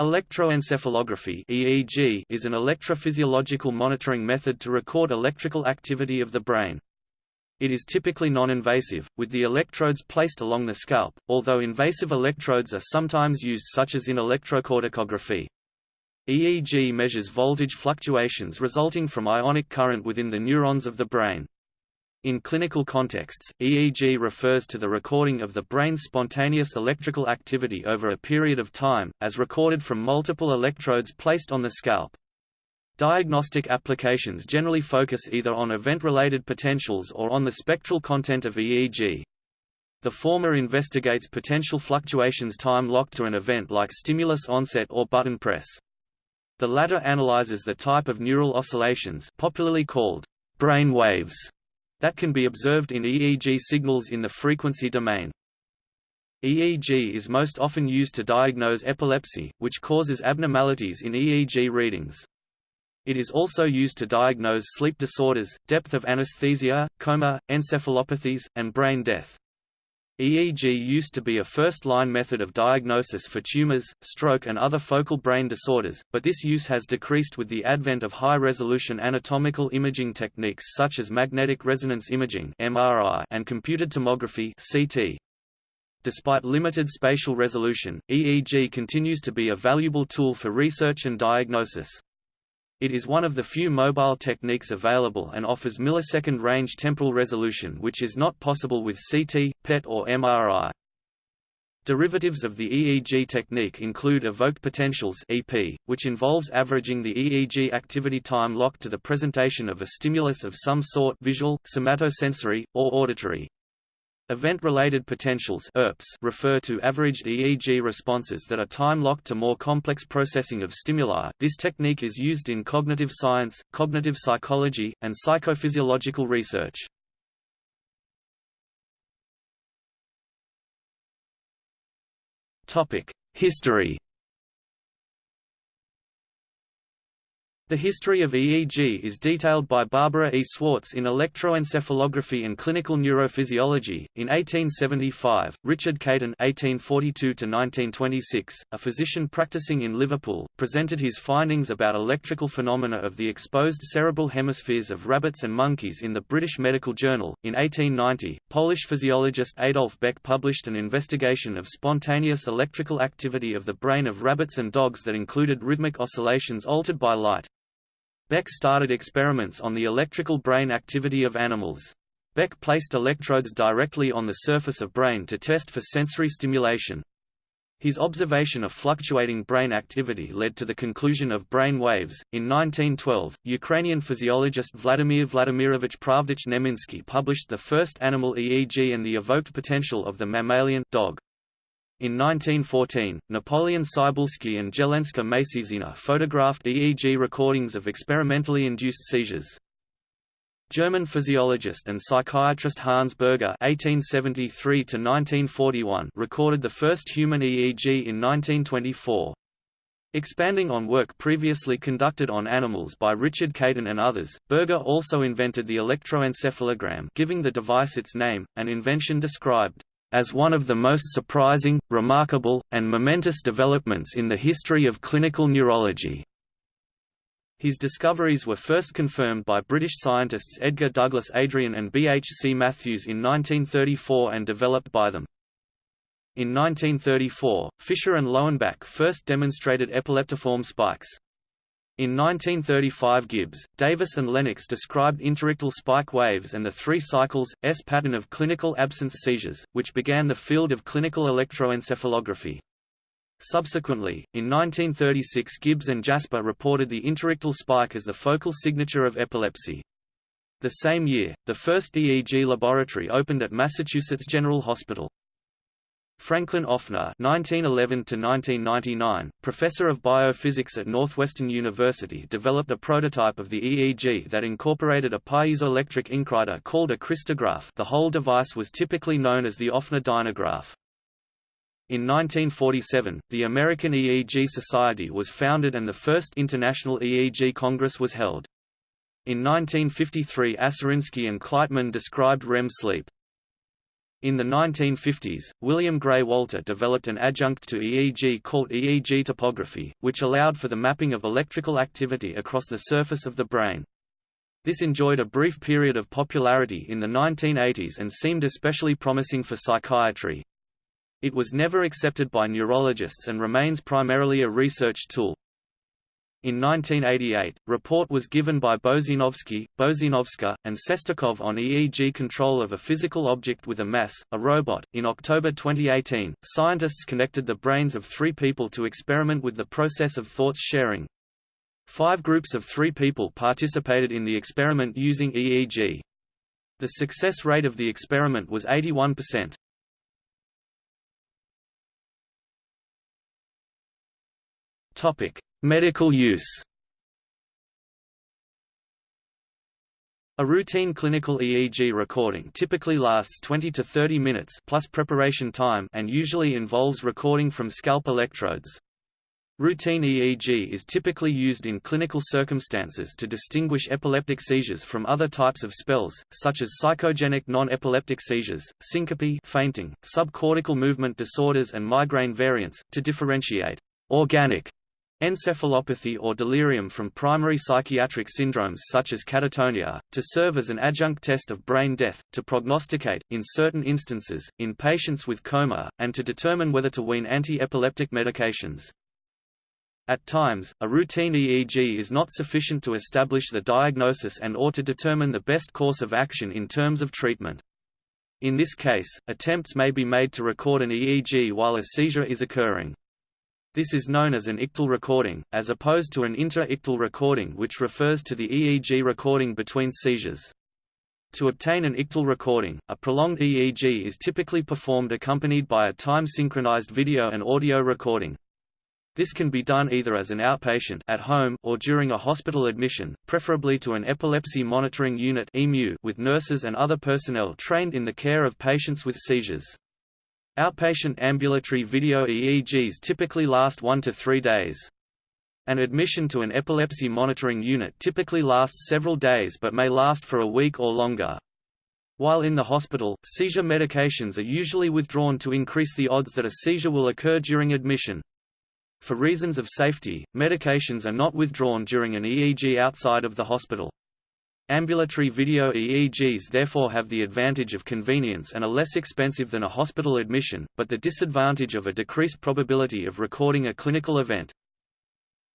Electroencephalography (EEG) is an electrophysiological monitoring method to record electrical activity of the brain. It is typically non-invasive, with the electrodes placed along the scalp, although invasive electrodes are sometimes used such as in electrocorticography. EEG measures voltage fluctuations resulting from ionic current within the neurons of the brain. In clinical contexts, EEG refers to the recording of the brain's spontaneous electrical activity over a period of time, as recorded from multiple electrodes placed on the scalp. Diagnostic applications generally focus either on event-related potentials or on the spectral content of EEG. The former investigates potential fluctuations time-locked to an event like stimulus onset or button press. The latter analyzes the type of neural oscillations popularly called brain waves that can be observed in EEG signals in the frequency domain. EEG is most often used to diagnose epilepsy, which causes abnormalities in EEG readings. It is also used to diagnose sleep disorders, depth of anesthesia, coma, encephalopathies, and brain death. EEG used to be a first-line method of diagnosis for tumors, stroke and other focal brain disorders, but this use has decreased with the advent of high-resolution anatomical imaging techniques such as magnetic resonance imaging (MRI) and computed tomography (CT). Despite limited spatial resolution, EEG continues to be a valuable tool for research and diagnosis. It is one of the few mobile techniques available and offers millisecond range temporal resolution which is not possible with CT, PET or MRI. Derivatives of the EEG technique include evoked potentials EP, which involves averaging the EEG activity time locked to the presentation of a stimulus of some sort visual, somatosensory, or auditory. Event-related potentials refer to averaged EEG responses that are time-locked to more complex processing of stimuli. This technique is used in cognitive science, cognitive psychology, and psychophysiological research. Topic: History The history of EEG is detailed by Barbara E. Swartz in Electroencephalography and Clinical Neurophysiology. In 1875, Richard Caton (1842–1926), a physician practicing in Liverpool, presented his findings about electrical phenomena of the exposed cerebral hemispheres of rabbits and monkeys in the British Medical Journal. In 1890, Polish physiologist Adolf Beck published an investigation of spontaneous electrical activity of the brain of rabbits and dogs that included rhythmic oscillations altered by light. Beck started experiments on the electrical brain activity of animals. Beck placed electrodes directly on the surface of brain to test for sensory stimulation. His observation of fluctuating brain activity led to the conclusion of brain waves. In 1912, Ukrainian physiologist Vladimir Vladimirovich Pravdich Neminsky published the first animal EEG and the evoked potential of the mammalian dog. In 1914, Napoleon Cybulski and Jelenska Macieszyna photographed EEG recordings of experimentally induced seizures. German physiologist and psychiatrist Hans Berger (1873–1941) recorded the first human EEG in 1924. Expanding on work previously conducted on animals by Richard Caton and others, Berger also invented the electroencephalogram, giving the device its name, an invention described as one of the most surprising, remarkable, and momentous developments in the history of clinical neurology. His discoveries were first confirmed by British scientists Edgar Douglas Adrian and B. H. C. Matthews in 1934 and developed by them. In 1934, Fischer and Lowenbach first demonstrated epileptiform spikes. In 1935 Gibbs, Davis and Lennox described interictal spike waves and the three cycles, S pattern of clinical absence seizures, which began the field of clinical electroencephalography. Subsequently, in 1936 Gibbs and Jasper reported the interictal spike as the focal signature of epilepsy. The same year, the first EEG laboratory opened at Massachusetts General Hospital. Franklin Offner (1911–1999), professor of biophysics at Northwestern University, developed a prototype of the EEG that incorporated a piezoelectric inkwriter called a crystograph. The whole device was typically known as the Offner dynograph. In 1947, the American EEG Society was founded and the first International EEG Congress was held. In 1953 Aserinsky and Kleitman described REM sleep. In the 1950s, William Gray Walter developed an adjunct to EEG called EEG topography, which allowed for the mapping of electrical activity across the surface of the brain. This enjoyed a brief period of popularity in the 1980s and seemed especially promising for psychiatry. It was never accepted by neurologists and remains primarily a research tool. In 1988, report was given by Bozinovski, Bozinovska, and Sestakov on EEG control of a physical object with a mass, a robot. In October 2018, scientists connected the brains of three people to experiment with the process of thoughts sharing. Five groups of three people participated in the experiment using EEG. The success rate of the experiment was 81%. Topic: Medical use A routine clinical EEG recording typically lasts 20 to 30 minutes plus preparation time and usually involves recording from scalp electrodes. Routine EEG is typically used in clinical circumstances to distinguish epileptic seizures from other types of spells, such as psychogenic non-epileptic seizures, syncope fainting, subcortical movement disorders and migraine variants, to differentiate organic encephalopathy or delirium from primary psychiatric syndromes such as catatonia, to serve as an adjunct test of brain death, to prognosticate, in certain instances, in patients with coma, and to determine whether to wean anti-epileptic medications. At times, a routine EEG is not sufficient to establish the diagnosis and or to determine the best course of action in terms of treatment. In this case, attempts may be made to record an EEG while a seizure is occurring. This is known as an ictal recording, as opposed to an inter-ictal recording which refers to the EEG recording between seizures. To obtain an ictal recording, a prolonged EEG is typically performed accompanied by a time-synchronized video and audio recording. This can be done either as an outpatient at home or during a hospital admission, preferably to an epilepsy monitoring unit with nurses and other personnel trained in the care of patients with seizures. Outpatient ambulatory video EEGs typically last one to three days. An admission to an epilepsy monitoring unit typically lasts several days but may last for a week or longer. While in the hospital, seizure medications are usually withdrawn to increase the odds that a seizure will occur during admission. For reasons of safety, medications are not withdrawn during an EEG outside of the hospital. Ambulatory video EEGs therefore have the advantage of convenience and are less expensive than a hospital admission, but the disadvantage of a decreased probability of recording a clinical event.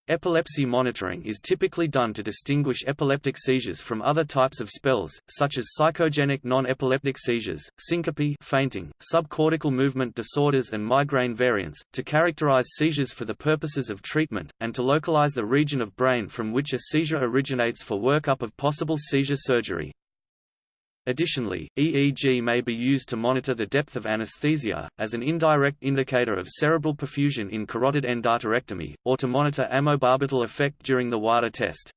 Epilepsy monitoring is typically done to distinguish epileptic seizures from other types of spells, such as psychogenic non-epileptic seizures, syncope fainting, subcortical movement disorders and migraine variants, to characterize seizures for the purposes of treatment, and to localize the region of brain from which a seizure originates for workup of possible seizure surgery. Additionally, EEG may be used to monitor the depth of anesthesia, as an indirect indicator of cerebral perfusion in carotid endarterectomy, or to monitor amobarbital effect during the WADA test.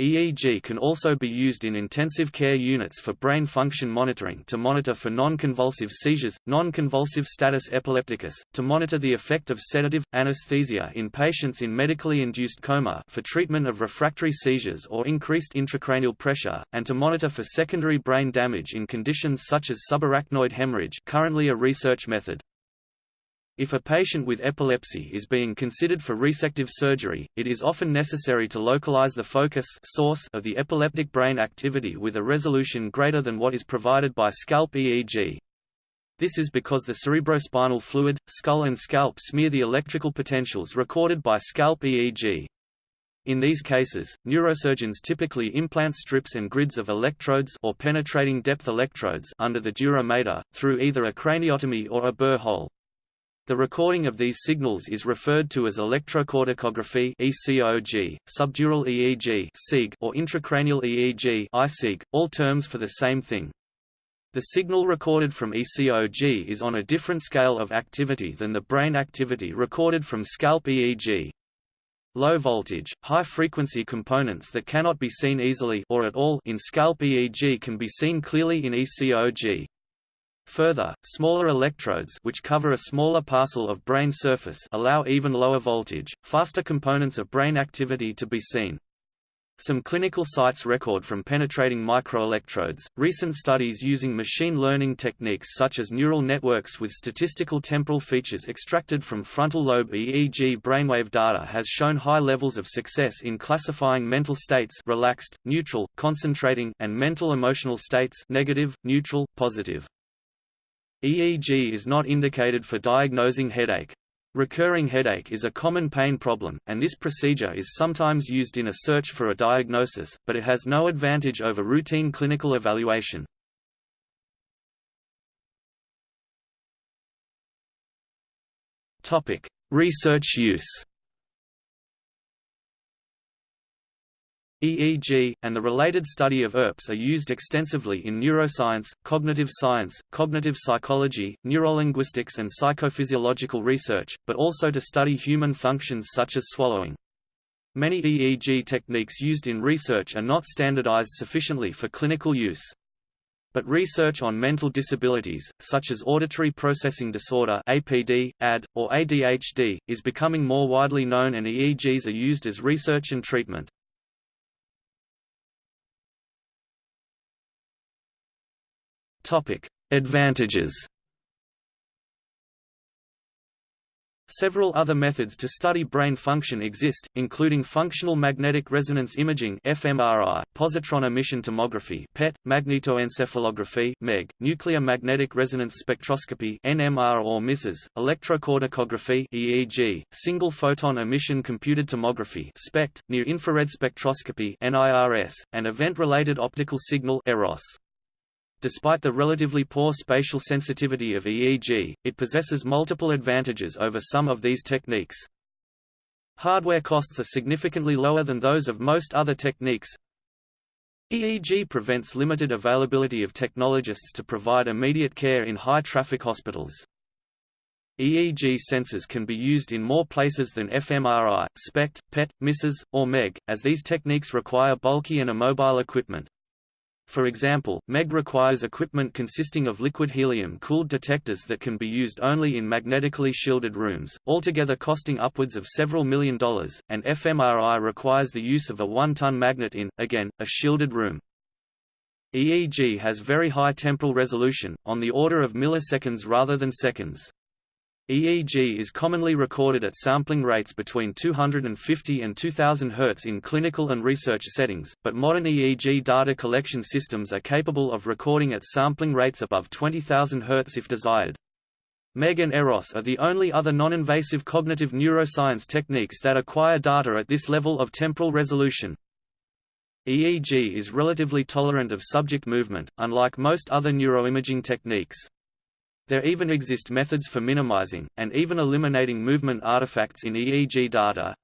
EEG can also be used in intensive care units for brain function monitoring to monitor for non-convulsive seizures, non-convulsive status epilepticus, to monitor the effect of sedative, anesthesia in patients in medically induced coma for treatment of refractory seizures or increased intracranial pressure, and to monitor for secondary brain damage in conditions such as subarachnoid hemorrhage currently a research method. If a patient with epilepsy is being considered for resective surgery, it is often necessary to localize the focus source of the epileptic brain activity with a resolution greater than what is provided by scalp EEG. This is because the cerebrospinal fluid, skull and scalp smear the electrical potentials recorded by scalp EEG. In these cases, neurosurgeons typically implant strips and grids of electrodes or penetrating depth electrodes under the dura mater, through either a craniotomy or a burr hole. The recording of these signals is referred to as electrocorticography (ECOG), subdural EEG (SIG), or intracranial EEG (ICEG), all terms for the same thing. The signal recorded from ECOG is on a different scale of activity than the brain activity recorded from scalp EEG. Low voltage, high frequency components that cannot be seen easily or at all in scalp EEG can be seen clearly in ECOG. Further, smaller electrodes which cover a smaller parcel of brain surface allow even lower voltage, faster components of brain activity to be seen. Some clinical sites record from penetrating microelectrodes. Recent studies using machine learning techniques such as neural networks with statistical temporal features extracted from frontal lobe EEG brainwave data has shown high levels of success in classifying mental states relaxed, neutral, concentrating, and mental emotional states negative, neutral, positive. EEG is not indicated for diagnosing headache. Recurring headache is a common pain problem, and this procedure is sometimes used in a search for a diagnosis, but it has no advantage over routine clinical evaluation. Research use EEG, and the related study of ERPs are used extensively in neuroscience, cognitive science, cognitive psychology, neurolinguistics and psychophysiological research, but also to study human functions such as swallowing. Many EEG techniques used in research are not standardized sufficiently for clinical use. But research on mental disabilities, such as auditory processing disorder APD, AD, or ADHD, is becoming more widely known and EEGs are used as research and treatment. Topic: Advantages. Several other methods to study brain function exist, including functional magnetic resonance imaging (fMRI), positron emission tomography (PET), magnetoencephalography (MEG), nuclear magnetic resonance spectroscopy (NMR or MISES), electrocorticography (EEG), single photon emission computed tomography (SPECT), near-infrared spectroscopy (NIRS), and event-related optical signal (EROS). Despite the relatively poor spatial sensitivity of EEG, it possesses multiple advantages over some of these techniques. Hardware costs are significantly lower than those of most other techniques. EEG prevents limited availability of technologists to provide immediate care in high-traffic hospitals. EEG sensors can be used in more places than fMRI, SPECT, PET, MISES, or MEG, as these techniques require bulky and immobile equipment. For example, MEG requires equipment consisting of liquid helium-cooled detectors that can be used only in magnetically shielded rooms, altogether costing upwards of several million dollars, and fMRI requires the use of a one-ton magnet in, again, a shielded room. EEG has very high temporal resolution, on the order of milliseconds rather than seconds. EEG is commonly recorded at sampling rates between 250 and 2000 Hz in clinical and research settings, but modern EEG data collection systems are capable of recording at sampling rates above 20,000 Hz if desired. MEG and EROS are the only other non-invasive cognitive neuroscience techniques that acquire data at this level of temporal resolution. EEG is relatively tolerant of subject movement, unlike most other neuroimaging techniques. There even exist methods for minimizing, and even eliminating movement artifacts in EEG data.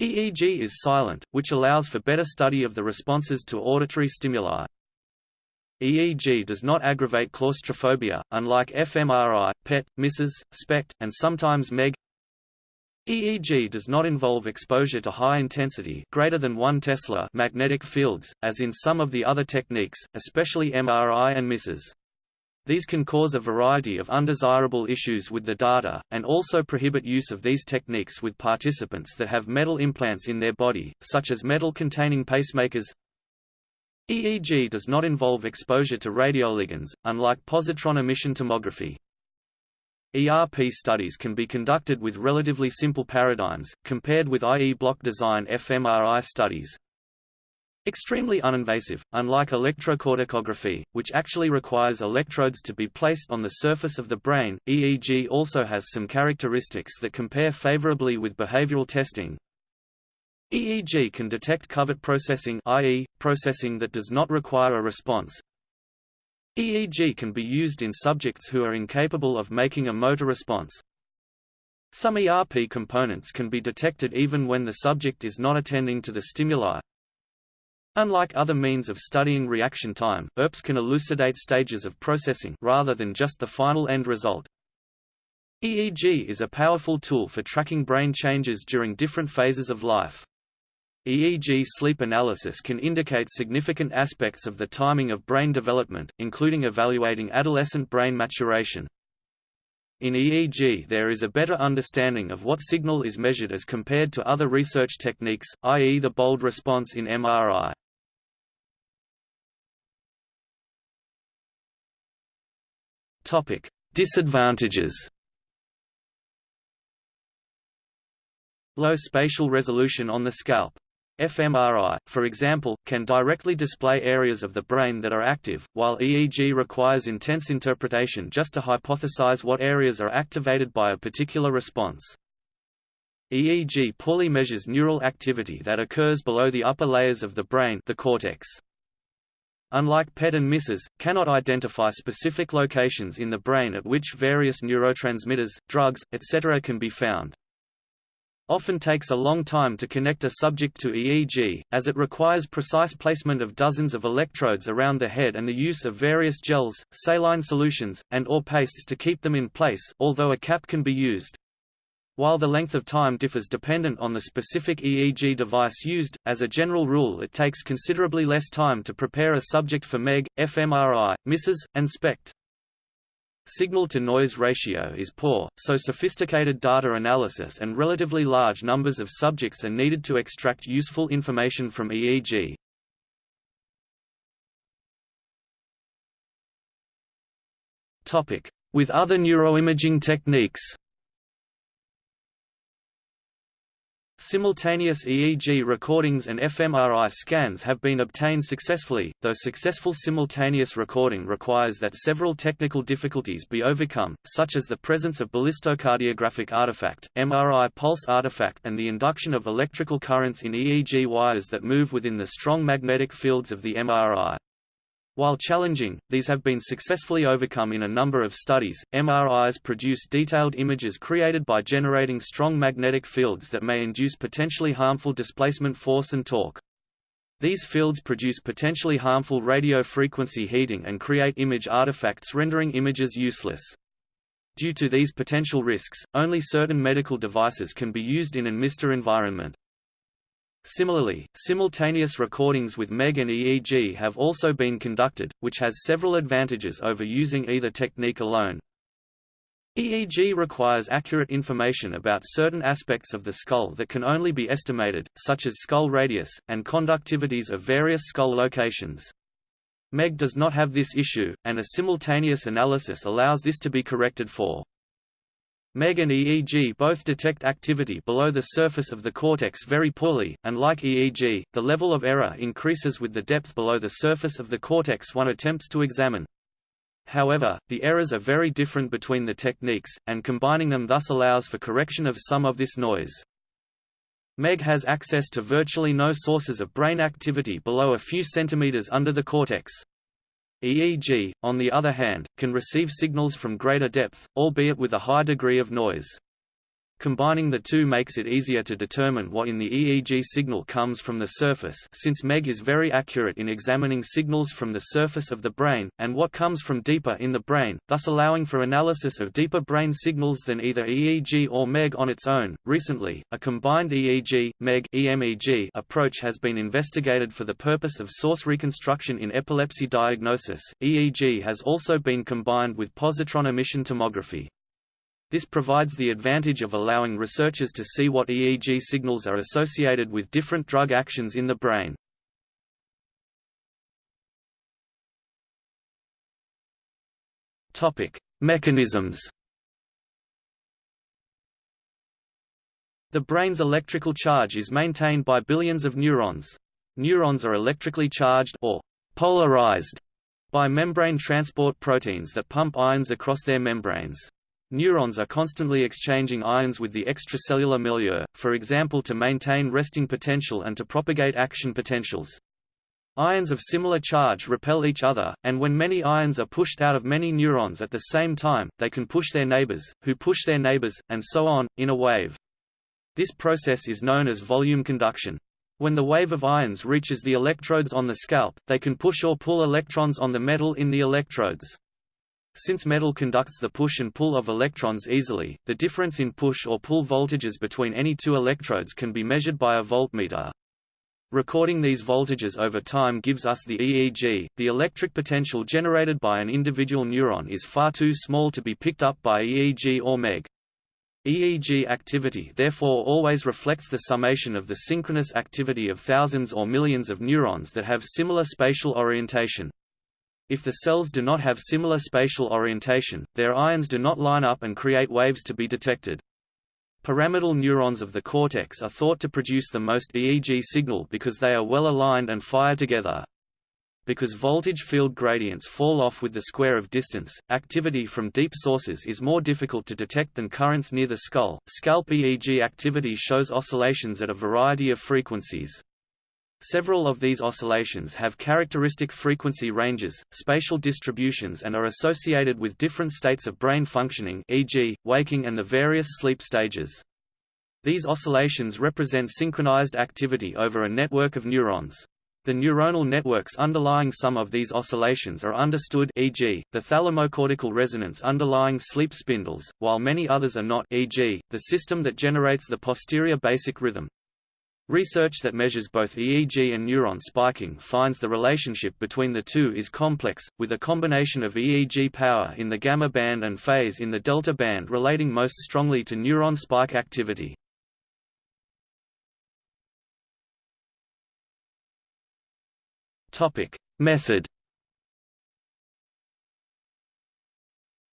EEG is silent, which allows for better study of the responses to auditory stimuli. EEG does not aggravate claustrophobia, unlike fMRI, PET, MISES, SPECT, and sometimes MEG. EEG does not involve exposure to high-intensity greater than 1 Tesla magnetic fields, as in some of the other techniques, especially MRI and MISES. These can cause a variety of undesirable issues with the data, and also prohibit use of these techniques with participants that have metal implants in their body, such as metal-containing pacemakers. EEG does not involve exposure to radioligands, unlike positron emission tomography. ERP studies can be conducted with relatively simple paradigms, compared with IE block design fMRI studies. Extremely uninvasive, unlike electrocorticography, which actually requires electrodes to be placed on the surface of the brain, EEG also has some characteristics that compare favorably with behavioral testing. EEG can detect covert processing i.e., processing that does not require a response. EEG can be used in subjects who are incapable of making a motor response. Some ERP components can be detected even when the subject is not attending to the stimuli, Unlike other means of studying reaction time, ERPs can elucidate stages of processing rather than just the final end result. EEG is a powerful tool for tracking brain changes during different phases of life. EEG sleep analysis can indicate significant aspects of the timing of brain development, including evaluating adolescent brain maturation. In EEG there is a better understanding of what signal is measured as compared to other research techniques, i.e. the bold response in MRI. Disadvantages Low spatial resolution on the scalp. fMRI, for example, can directly display areas of the brain that are active, while EEG requires intense interpretation just to hypothesize what areas are activated by a particular response. EEG poorly measures neural activity that occurs below the upper layers of the brain the cortex. Unlike PET and MISES, cannot identify specific locations in the brain at which various neurotransmitters, drugs, etc. can be found often takes a long time to connect a subject to EEG, as it requires precise placement of dozens of electrodes around the head and the use of various gels, saline solutions, and or pastes to keep them in place although a cap can be used. While the length of time differs dependent on the specific EEG device used, as a general rule it takes considerably less time to prepare a subject for MEG, fMRI, MISES, and SPECT. Signal-to-noise ratio is poor, so sophisticated data analysis and relatively large numbers of subjects are needed to extract useful information from EEG. With other neuroimaging techniques Simultaneous EEG recordings and fMRI scans have been obtained successfully, though successful simultaneous recording requires that several technical difficulties be overcome, such as the presence of ballistocardiographic artifact, MRI pulse artifact and the induction of electrical currents in EEG wires that move within the strong magnetic fields of the MRI. While challenging, these have been successfully overcome in a number of studies. MRIs produce detailed images created by generating strong magnetic fields that may induce potentially harmful displacement force and torque. These fields produce potentially harmful radio frequency heating and create image artifacts rendering images useless. Due to these potential risks, only certain medical devices can be used in an MR environment. Similarly, simultaneous recordings with MEG and EEG have also been conducted, which has several advantages over using either technique alone. EEG requires accurate information about certain aspects of the skull that can only be estimated, such as skull radius, and conductivities of various skull locations. MEG does not have this issue, and a simultaneous analysis allows this to be corrected for. MEG and EEG both detect activity below the surface of the cortex very poorly, and like EEG, the level of error increases with the depth below the surface of the cortex one attempts to examine. However, the errors are very different between the techniques, and combining them thus allows for correction of some of this noise. MEG has access to virtually no sources of brain activity below a few centimeters under the cortex. EEG, on the other hand, can receive signals from greater depth, albeit with a high degree of noise. Combining the two makes it easier to determine what in the EEG signal comes from the surface since MEG is very accurate in examining signals from the surface of the brain, and what comes from deeper in the brain, thus allowing for analysis of deeper brain signals than either EEG or MEG on its own. Recently, a combined EEG, MEG EMEG approach has been investigated for the purpose of source reconstruction in epilepsy diagnosis. EEG has also been combined with positron emission tomography. This provides the advantage of allowing researchers to see what EEG signals are associated with different drug actions in the brain. Topic: Mechanisms. The brain's electrical charge is maintained by billions of neurons. Neurons are electrically charged or polarized by membrane transport proteins that pump ions across their membranes. Neurons are constantly exchanging ions with the extracellular milieu, for example to maintain resting potential and to propagate action potentials. Ions of similar charge repel each other, and when many ions are pushed out of many neurons at the same time, they can push their neighbors, who push their neighbors, and so on, in a wave. This process is known as volume conduction. When the wave of ions reaches the electrodes on the scalp, they can push or pull electrons on the metal in the electrodes. Since metal conducts the push and pull of electrons easily, the difference in push or pull voltages between any two electrodes can be measured by a voltmeter. Recording these voltages over time gives us the EEG. The electric potential generated by an individual neuron is far too small to be picked up by EEG or MEG. EEG activity therefore always reflects the summation of the synchronous activity of thousands or millions of neurons that have similar spatial orientation. If the cells do not have similar spatial orientation, their ions do not line up and create waves to be detected. Pyramidal neurons of the cortex are thought to produce the most EEG signal because they are well aligned and fire together. Because voltage field gradients fall off with the square of distance, activity from deep sources is more difficult to detect than currents near the skull. Scalp EEG activity shows oscillations at a variety of frequencies. Several of these oscillations have characteristic frequency ranges, spatial distributions and are associated with different states of brain functioning e.g., waking and the various sleep stages. These oscillations represent synchronized activity over a network of neurons. The neuronal networks underlying some of these oscillations are understood e.g., the thalamocortical resonance underlying sleep spindles, while many others are not e.g., the system that generates the posterior basic rhythm. Research that measures both EEG and neuron spiking finds the relationship between the two is complex, with a combination of EEG power in the gamma band and phase in the delta band relating most strongly to neuron spike activity. Method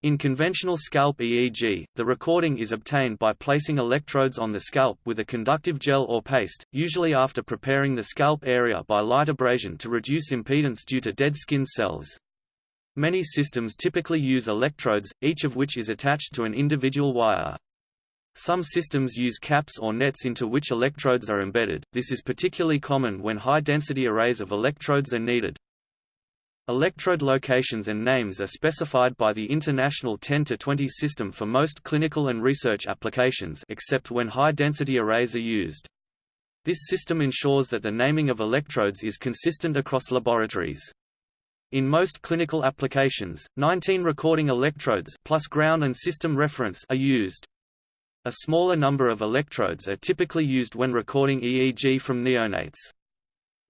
In conventional scalp EEG, the recording is obtained by placing electrodes on the scalp with a conductive gel or paste, usually after preparing the scalp area by light abrasion to reduce impedance due to dead skin cells. Many systems typically use electrodes, each of which is attached to an individual wire. Some systems use caps or nets into which electrodes are embedded, this is particularly common when high-density arrays of electrodes are needed. Electrode locations and names are specified by the International 10-20 system for most clinical and research applications except when high-density arrays are used. This system ensures that the naming of electrodes is consistent across laboratories. In most clinical applications, 19 recording electrodes plus ground and system reference are used. A smaller number of electrodes are typically used when recording EEG from neonates.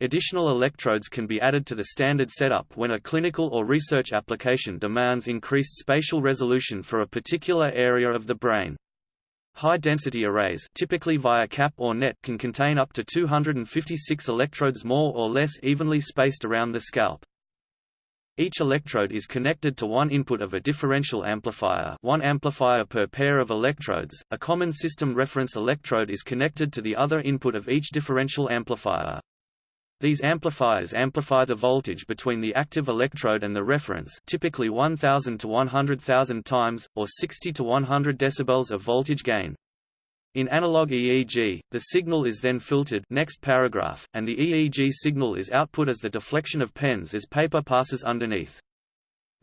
Additional electrodes can be added to the standard setup when a clinical or research application demands increased spatial resolution for a particular area of the brain. High-density arrays typically via cap or net can contain up to 256 electrodes more or less evenly spaced around the scalp. Each electrode is connected to one input of a differential amplifier one amplifier per pair of electrodes. A common system reference electrode is connected to the other input of each differential amplifier. These amplifiers amplify the voltage between the active electrode and the reference typically 1000 to 100,000 times, or 60 to 100 decibels of voltage gain. In analog EEG, the signal is then filtered next paragraph, and the EEG signal is output as the deflection of pens as paper passes underneath.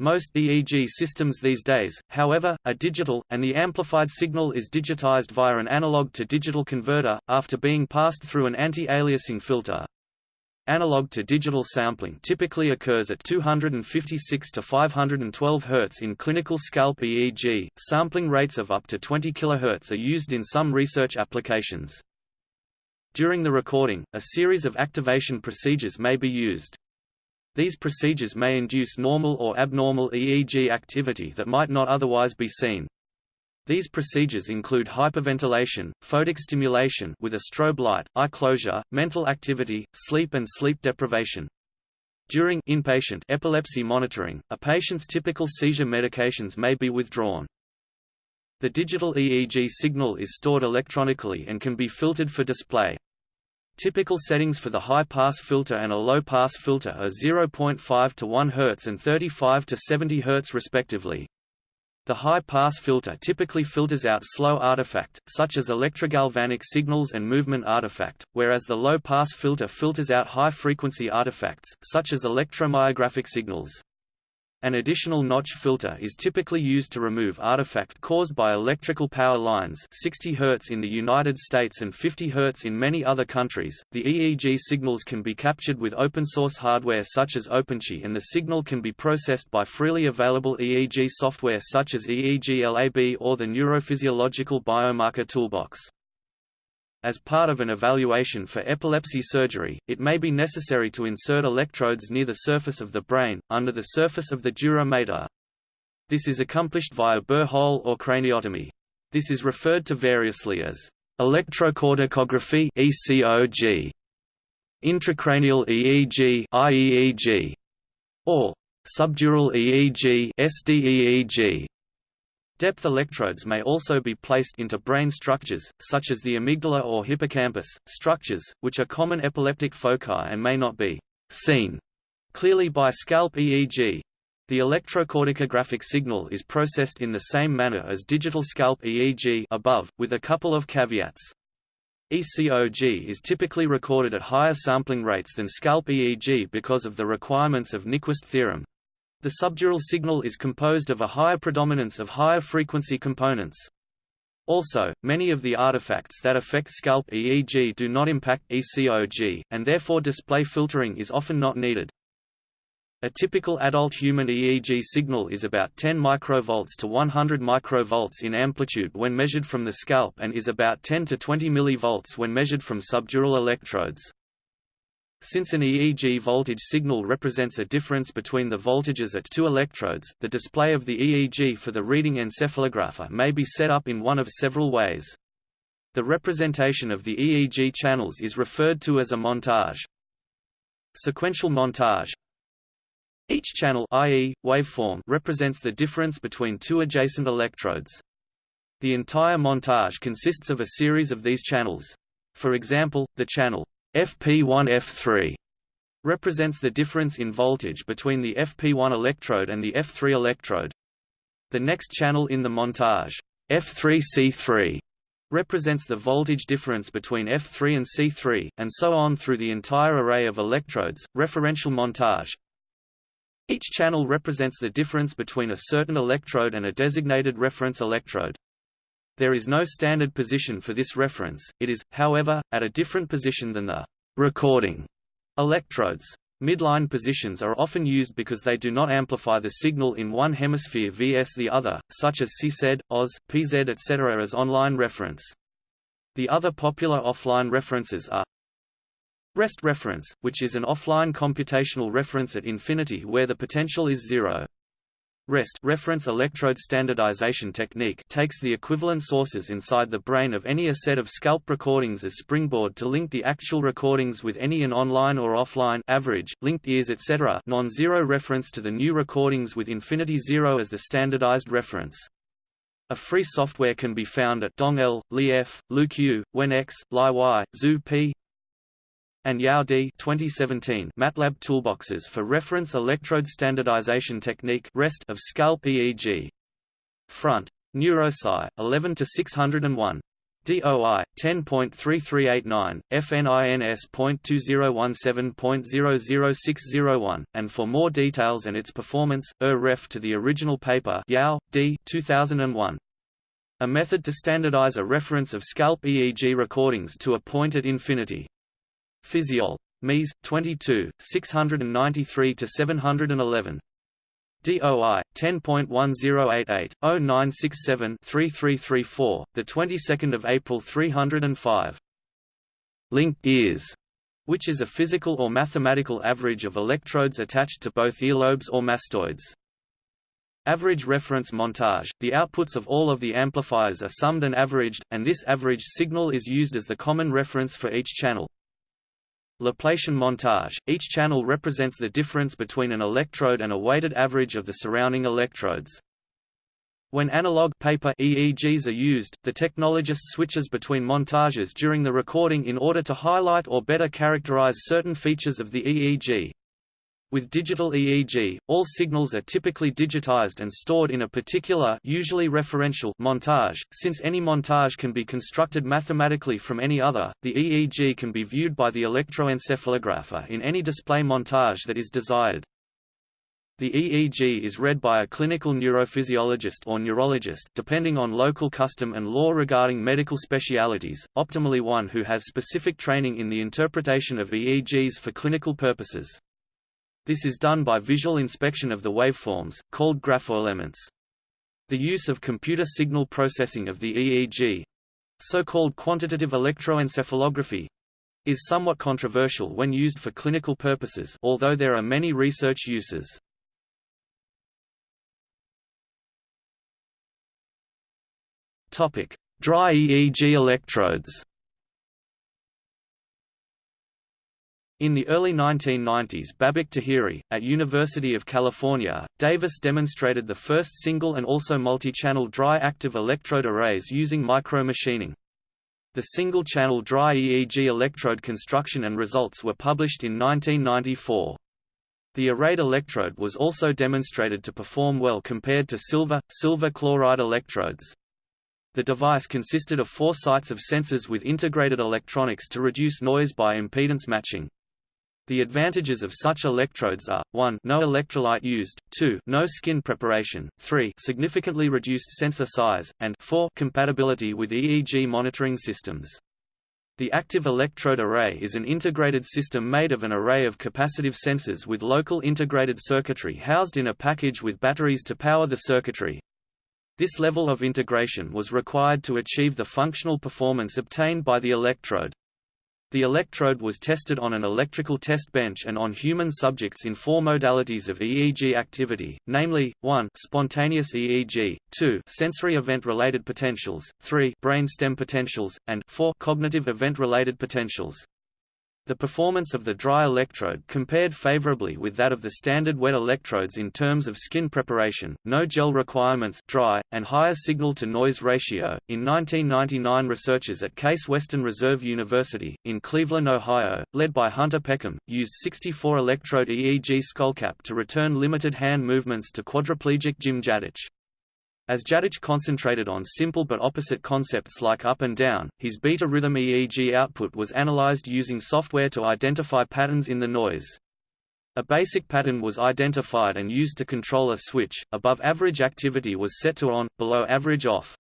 Most EEG systems these days, however, are digital, and the amplified signal is digitized via an analog to digital converter, after being passed through an anti-aliasing filter. Analog to digital sampling typically occurs at 256 to 512 Hz in clinical scalp EEG. Sampling rates of up to 20 kHz are used in some research applications. During the recording, a series of activation procedures may be used. These procedures may induce normal or abnormal EEG activity that might not otherwise be seen. These procedures include hyperventilation, photic stimulation with a strobe light, eye closure, mental activity, sleep and sleep deprivation. During inpatient epilepsy monitoring, a patient's typical seizure medications may be withdrawn. The digital EEG signal is stored electronically and can be filtered for display. Typical settings for the high-pass filter and a low-pass filter are 0.5 to 1 Hz and 35 to 70 Hz respectively. The high-pass filter typically filters out slow artifact, such as electrogalvanic signals and movement artifact, whereas the low-pass filter filters out high-frequency artifacts, such as electromyographic signals. An additional notch filter is typically used to remove artifact caused by electrical power lines 60 Hz in the United States and 50 Hz in many other countries. The EEG signals can be captured with open source hardware such as OpenChi and the signal can be processed by freely available EEG software such as EEG Lab or the Neurophysiological Biomarker Toolbox. As part of an evaluation for epilepsy surgery, it may be necessary to insert electrodes near the surface of the brain, under the surface of the dura mater. This is accomplished via burr hole or craniotomy. This is referred to variously as electrocorticography (ECOG), intracranial EEG (IEEG), or subdural EEG (SDEEG). Depth electrodes may also be placed into brain structures, such as the amygdala or hippocampus, structures, which are common epileptic foci and may not be seen clearly by scalp EEG. The electrocorticographic signal is processed in the same manner as digital scalp EEG above, with a couple of caveats. ECOG is typically recorded at higher sampling rates than scalp EEG because of the requirements of Nyquist theorem, the subdural signal is composed of a higher predominance of higher frequency components. Also, many of the artifacts that affect scalp EEG do not impact ECOG, and therefore display filtering is often not needed. A typical adult human EEG signal is about 10 microvolts to 100 microvolts in amplitude when measured from the scalp and is about 10 to 20 millivolts when measured from subdural electrodes. Since an EEG voltage signal represents a difference between the voltages at two electrodes, the display of the EEG for the reading encephalographer may be set up in one of several ways. The representation of the EEG channels is referred to as a montage. Sequential montage Each channel i.e., waveform represents the difference between two adjacent electrodes. The entire montage consists of a series of these channels. For example, the channel FP1-F3 represents the difference in voltage between the FP1 electrode and the F3 electrode. The next channel in the montage, F3C3, represents the voltage difference between F3 and C3, and so on through the entire array of electrodes. Referential montage Each channel represents the difference between a certain electrode and a designated reference electrode. There is no standard position for this reference, it is, however, at a different position than the recording electrodes. Midline positions are often used because they do not amplify the signal in one hemisphere vs the other, such as CZ, OZ, PZ etc. as online reference. The other popular offline references are Rest reference, which is an offline computational reference at infinity where the potential is zero. REST reference electrode standardization technique takes the equivalent sources inside the brain of any a set of scalp recordings as springboard to link the actual recordings with any an online or offline average, linked ears etc. non-zero reference to the new recordings with infinity zero as the standardized reference. A free software can be found at dong el li f DongL, LiF, LuQ, WenX, LiY, ZooP, and Yao D 2017 MATLAB toolboxes for reference electrode standardization technique REST of scalp EEG. Front. NeuroSci 11 to 601. DOI 10.3389 FNINS.2017.00601 and for more details and its performance er ref to the original paper Yao D 2001 a method to standardize a reference of scalp EEG recordings to a point at infinity Physiol. Mies. 22, 693 to 711. DOI 10.1088/0967-3334, the 22nd of April 305. Linked ears, which is a physical or mathematical average of electrodes attached to both earlobes or mastoids. Average reference montage – The outputs of all of the amplifiers are summed and averaged, and this averaged signal is used as the common reference for each channel. Laplacian montage – Each channel represents the difference between an electrode and a weighted average of the surrounding electrodes. When analog paper EEGs are used, the technologist switches between montages during the recording in order to highlight or better characterize certain features of the EEG. With digital EEG, all signals are typically digitized and stored in a particular usually referential montage. Since any montage can be constructed mathematically from any other, the EEG can be viewed by the electroencephalographer in any display montage that is desired. The EEG is read by a clinical neurophysiologist or neurologist depending on local custom and law regarding medical specialities, optimally one who has specific training in the interpretation of EEGs for clinical purposes. This is done by visual inspection of the waveforms, called graphoelements. The use of computer signal processing of the EEG so-called quantitative electroencephalography, is somewhat controversial when used for clinical purposes although there are many research uses. Dry EEG electrodes In the early 1990s Babak Taheri, at University of California, Davis demonstrated the first single and also multi-channel dry active electrode arrays using micromachining. The single-channel dry EEG electrode construction and results were published in 1994. The arrayed electrode was also demonstrated to perform well compared to silver, silver chloride electrodes. The device consisted of four sites of sensors with integrated electronics to reduce noise by impedance matching. The advantages of such electrodes are, 1 no electrolyte used, 2 no skin preparation, 3 significantly reduced sensor size, and 4 compatibility with EEG monitoring systems. The active electrode array is an integrated system made of an array of capacitive sensors with local integrated circuitry housed in a package with batteries to power the circuitry. This level of integration was required to achieve the functional performance obtained by the electrode. The electrode was tested on an electrical test bench and on human subjects in four modalities of EEG activity, namely, 1 spontaneous EEG, 2 sensory event-related potentials, 3 brain stem potentials, and 4 cognitive event-related potentials. The performance of the dry electrode compared favorably with that of the standard wet electrodes in terms of skin preparation, no gel requirements dry, and higher signal-to-noise ratio. In 1999 researchers at Case Western Reserve University, in Cleveland, Ohio, led by Hunter Peckham, used 64-electrode EEG skullcap to return limited hand movements to quadriplegic Jim Jatich. As Jatich concentrated on simple but opposite concepts like up and down, his beta rhythm EEG output was analyzed using software to identify patterns in the noise. A basic pattern was identified and used to control a switch, above average activity was set to on, below average off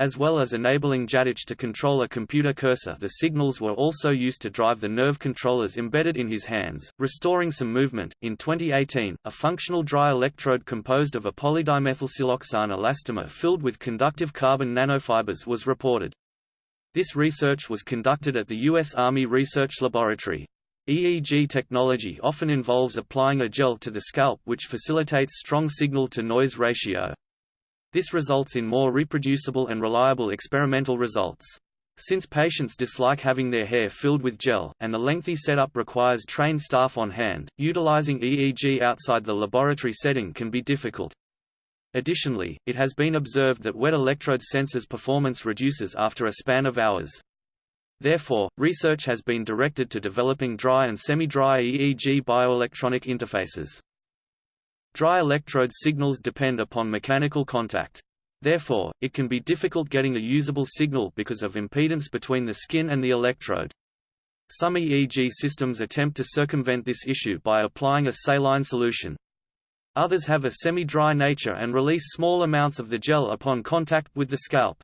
as well as enabling Jatich to control a computer cursor the signals were also used to drive the nerve controllers embedded in his hands, restoring some movement. In 2018, a functional dry electrode composed of a polydimethylsiloxane elastomer filled with conductive carbon nanofibers was reported. This research was conducted at the U.S. Army Research Laboratory. EEG technology often involves applying a gel to the scalp which facilitates strong signal-to-noise ratio. This results in more reproducible and reliable experimental results. Since patients dislike having their hair filled with gel, and the lengthy setup requires trained staff on hand, utilizing EEG outside the laboratory setting can be difficult. Additionally, it has been observed that wet electrode sensors performance reduces after a span of hours. Therefore, research has been directed to developing dry and semi-dry EEG bioelectronic interfaces. Dry electrode signals depend upon mechanical contact. Therefore, it can be difficult getting a usable signal because of impedance between the skin and the electrode. Some EEG systems attempt to circumvent this issue by applying a saline solution. Others have a semi-dry nature and release small amounts of the gel upon contact with the scalp.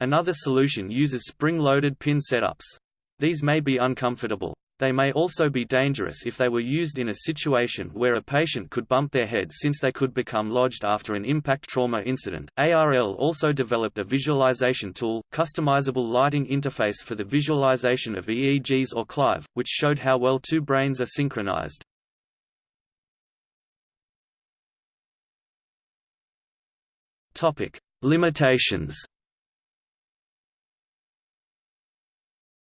Another solution uses spring-loaded pin setups. These may be uncomfortable. They may also be dangerous if they were used in a situation where a patient could bump their head since they could become lodged after an impact trauma incident. ARL also developed a visualization tool, customizable lighting interface for the visualization of EEGs or CLIVE, which showed how well two brains are synchronized. Topic: Limitations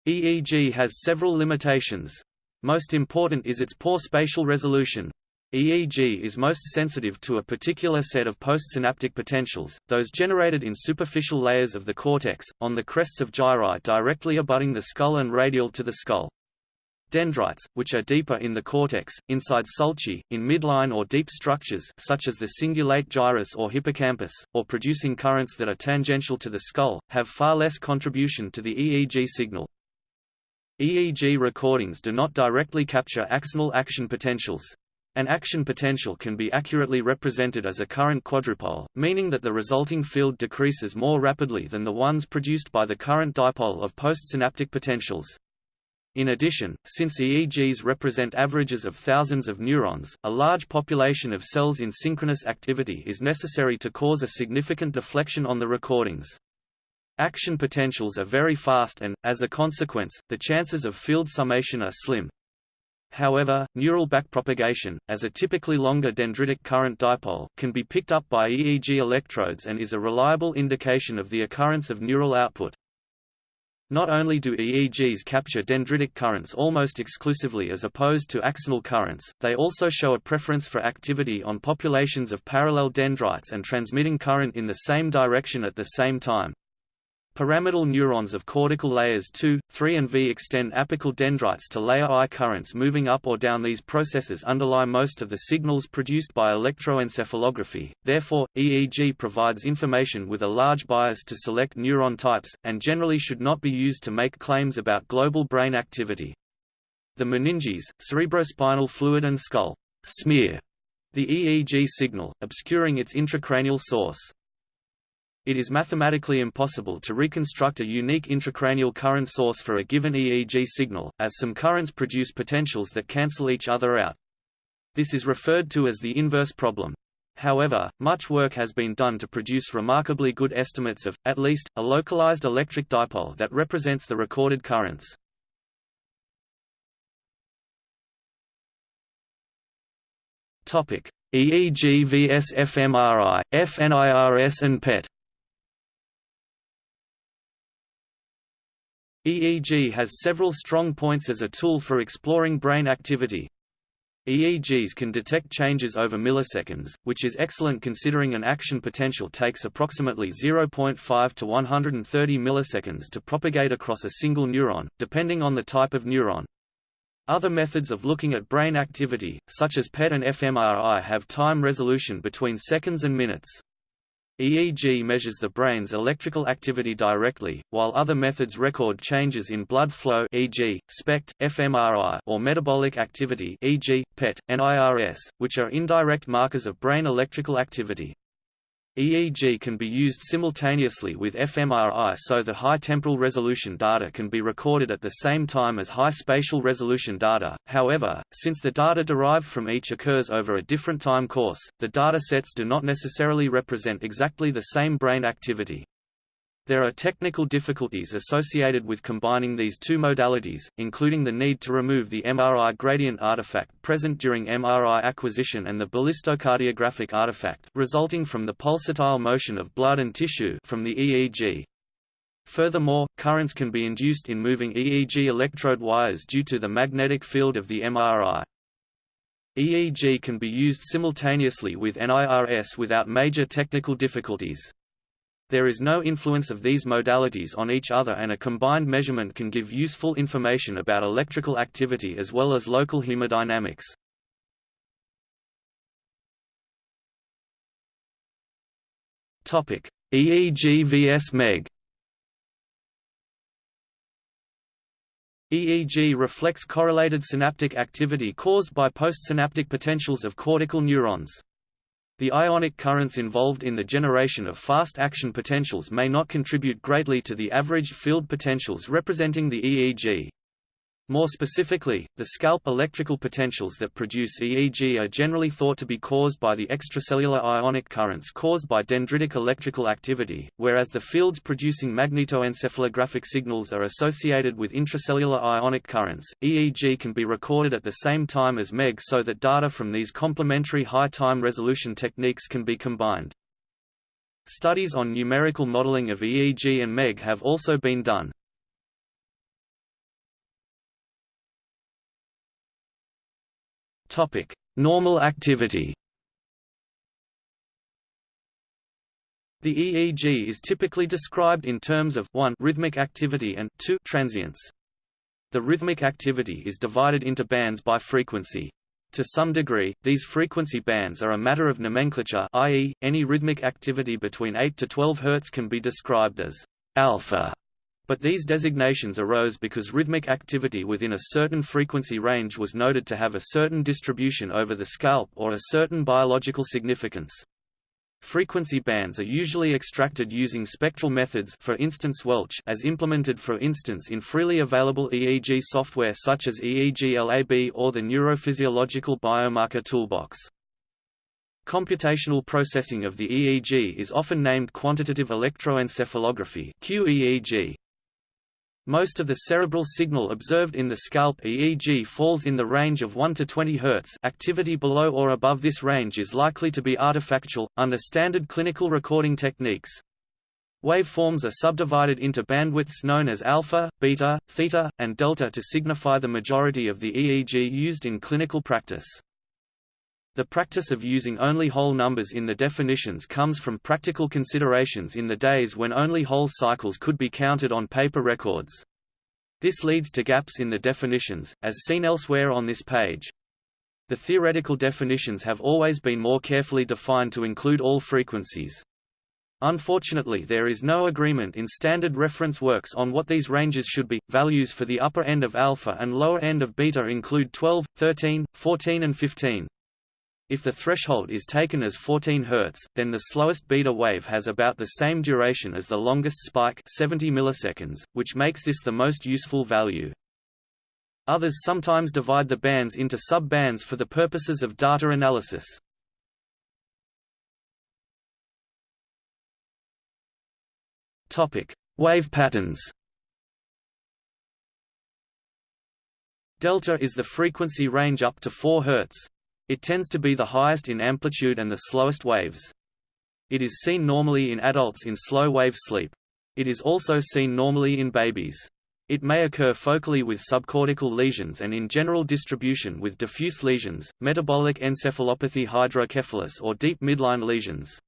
EEG has several limitations. Most important is its poor spatial resolution. EEG is most sensitive to a particular set of postsynaptic potentials, those generated in superficial layers of the cortex, on the crests of gyri directly abutting the skull and radial to the skull. Dendrites, which are deeper in the cortex, inside sulci, in midline or deep structures such as the cingulate gyrus or hippocampus, or producing currents that are tangential to the skull, have far less contribution to the EEG signal. EEG recordings do not directly capture axonal action potentials. An action potential can be accurately represented as a current quadrupole, meaning that the resulting field decreases more rapidly than the ones produced by the current dipole of postsynaptic potentials. In addition, since EEGs represent averages of thousands of neurons, a large population of cells in synchronous activity is necessary to cause a significant deflection on the recordings. Action potentials are very fast and, as a consequence, the chances of field summation are slim. However, neural backpropagation, as a typically longer dendritic current dipole, can be picked up by EEG electrodes and is a reliable indication of the occurrence of neural output. Not only do EEGs capture dendritic currents almost exclusively as opposed to axonal currents, they also show a preference for activity on populations of parallel dendrites and transmitting current in the same direction at the same time. Pyramidal neurons of cortical layers 2, 3 and V extend apical dendrites to layer I currents moving up or down these processes underlie most of the signals produced by electroencephalography, therefore, EEG provides information with a large bias to select neuron types, and generally should not be used to make claims about global brain activity. The meninges, cerebrospinal fluid and skull smear the EEG signal, obscuring its intracranial source. It is mathematically impossible to reconstruct a unique intracranial current source for a given EEG signal, as some currents produce potentials that cancel each other out. This is referred to as the inverse problem. However, much work has been done to produce remarkably good estimates of, at least, a localized electric dipole that represents the recorded currents. EEG vs fMRI, FNIRS and PET EEG has several strong points as a tool for exploring brain activity. EEGs can detect changes over milliseconds, which is excellent considering an action potential takes approximately 0.5 to 130 milliseconds to propagate across a single neuron, depending on the type of neuron. Other methods of looking at brain activity, such as PET and fMRI have time resolution between seconds and minutes. EEG measures the brain's electrical activity directly, while other methods record changes in blood flow e.g., SPECT, fMRI or metabolic activity e.g., PET, NIRS, which are indirect markers of brain electrical activity. EEG can be used simultaneously with fMRI so the high temporal resolution data can be recorded at the same time as high spatial resolution data, however, since the data derived from each occurs over a different time course, the data sets do not necessarily represent exactly the same brain activity. There are technical difficulties associated with combining these two modalities, including the need to remove the MRI gradient artifact present during MRI acquisition and the ballistocardiographic artifact resulting from the pulsatile motion of blood and tissue from the EEG. Furthermore, currents can be induced in moving EEG electrode wires due to the magnetic field of the MRI. EEG can be used simultaneously with NIRS without major technical difficulties. There is no influence of these modalities on each other and a combined measurement can give useful information about electrical activity as well as local hemodynamics. EEG vs MEG EEG reflects correlated synaptic activity caused by postsynaptic potentials of cortical neurons. The ionic currents involved in the generation of fast action potentials may not contribute greatly to the averaged field potentials representing the EEG. More specifically, the scalp electrical potentials that produce EEG are generally thought to be caused by the extracellular ionic currents caused by dendritic electrical activity, whereas the fields producing magnetoencephalographic signals are associated with intracellular ionic currents. EEG can be recorded at the same time as MEG so that data from these complementary high time resolution techniques can be combined. Studies on numerical modeling of EEG and MEG have also been done. Topic: Normal activity. The EEG is typically described in terms of 1 rhythmic activity and 2 transients. The rhythmic activity is divided into bands by frequency. To some degree, these frequency bands are a matter of nomenclature i.e., any rhythmic activity between 8 to 12 Hz can be described as alpha but these designations arose because rhythmic activity within a certain frequency range was noted to have a certain distribution over the scalp or a certain biological significance. Frequency bands are usually extracted using spectral methods for instance Welch as implemented for instance in freely available EEG software such as EEG LAB or the Neurophysiological Biomarker Toolbox. Computational processing of the EEG is often named quantitative electroencephalography QEEG. Most of the cerebral signal observed in the scalp EEG falls in the range of 1 to 20 Hz activity below or above this range is likely to be artifactual, under standard clinical recording techniques. Waveforms are subdivided into bandwidths known as alpha, beta, theta, and delta to signify the majority of the EEG used in clinical practice. The practice of using only whole numbers in the definitions comes from practical considerations in the days when only whole cycles could be counted on paper records. This leads to gaps in the definitions, as seen elsewhere on this page. The theoretical definitions have always been more carefully defined to include all frequencies. Unfortunately there is no agreement in standard reference works on what these ranges should be. Values for the upper end of alpha and lower end of beta include 12, 13, 14 and 15. If the threshold is taken as 14 Hz, then the slowest beta wave has about the same duration as the longest spike 70 milliseconds, which makes this the most useful value. Others sometimes divide the bands into sub-bands for the purposes of data analysis. Topic: Wave patterns. Delta is the frequency range up to 4 Hz. It tends to be the highest in amplitude and the slowest waves. It is seen normally in adults in slow wave sleep. It is also seen normally in babies. It may occur focally with subcortical lesions and in general distribution with diffuse lesions, metabolic encephalopathy hydrocephalus or deep midline lesions.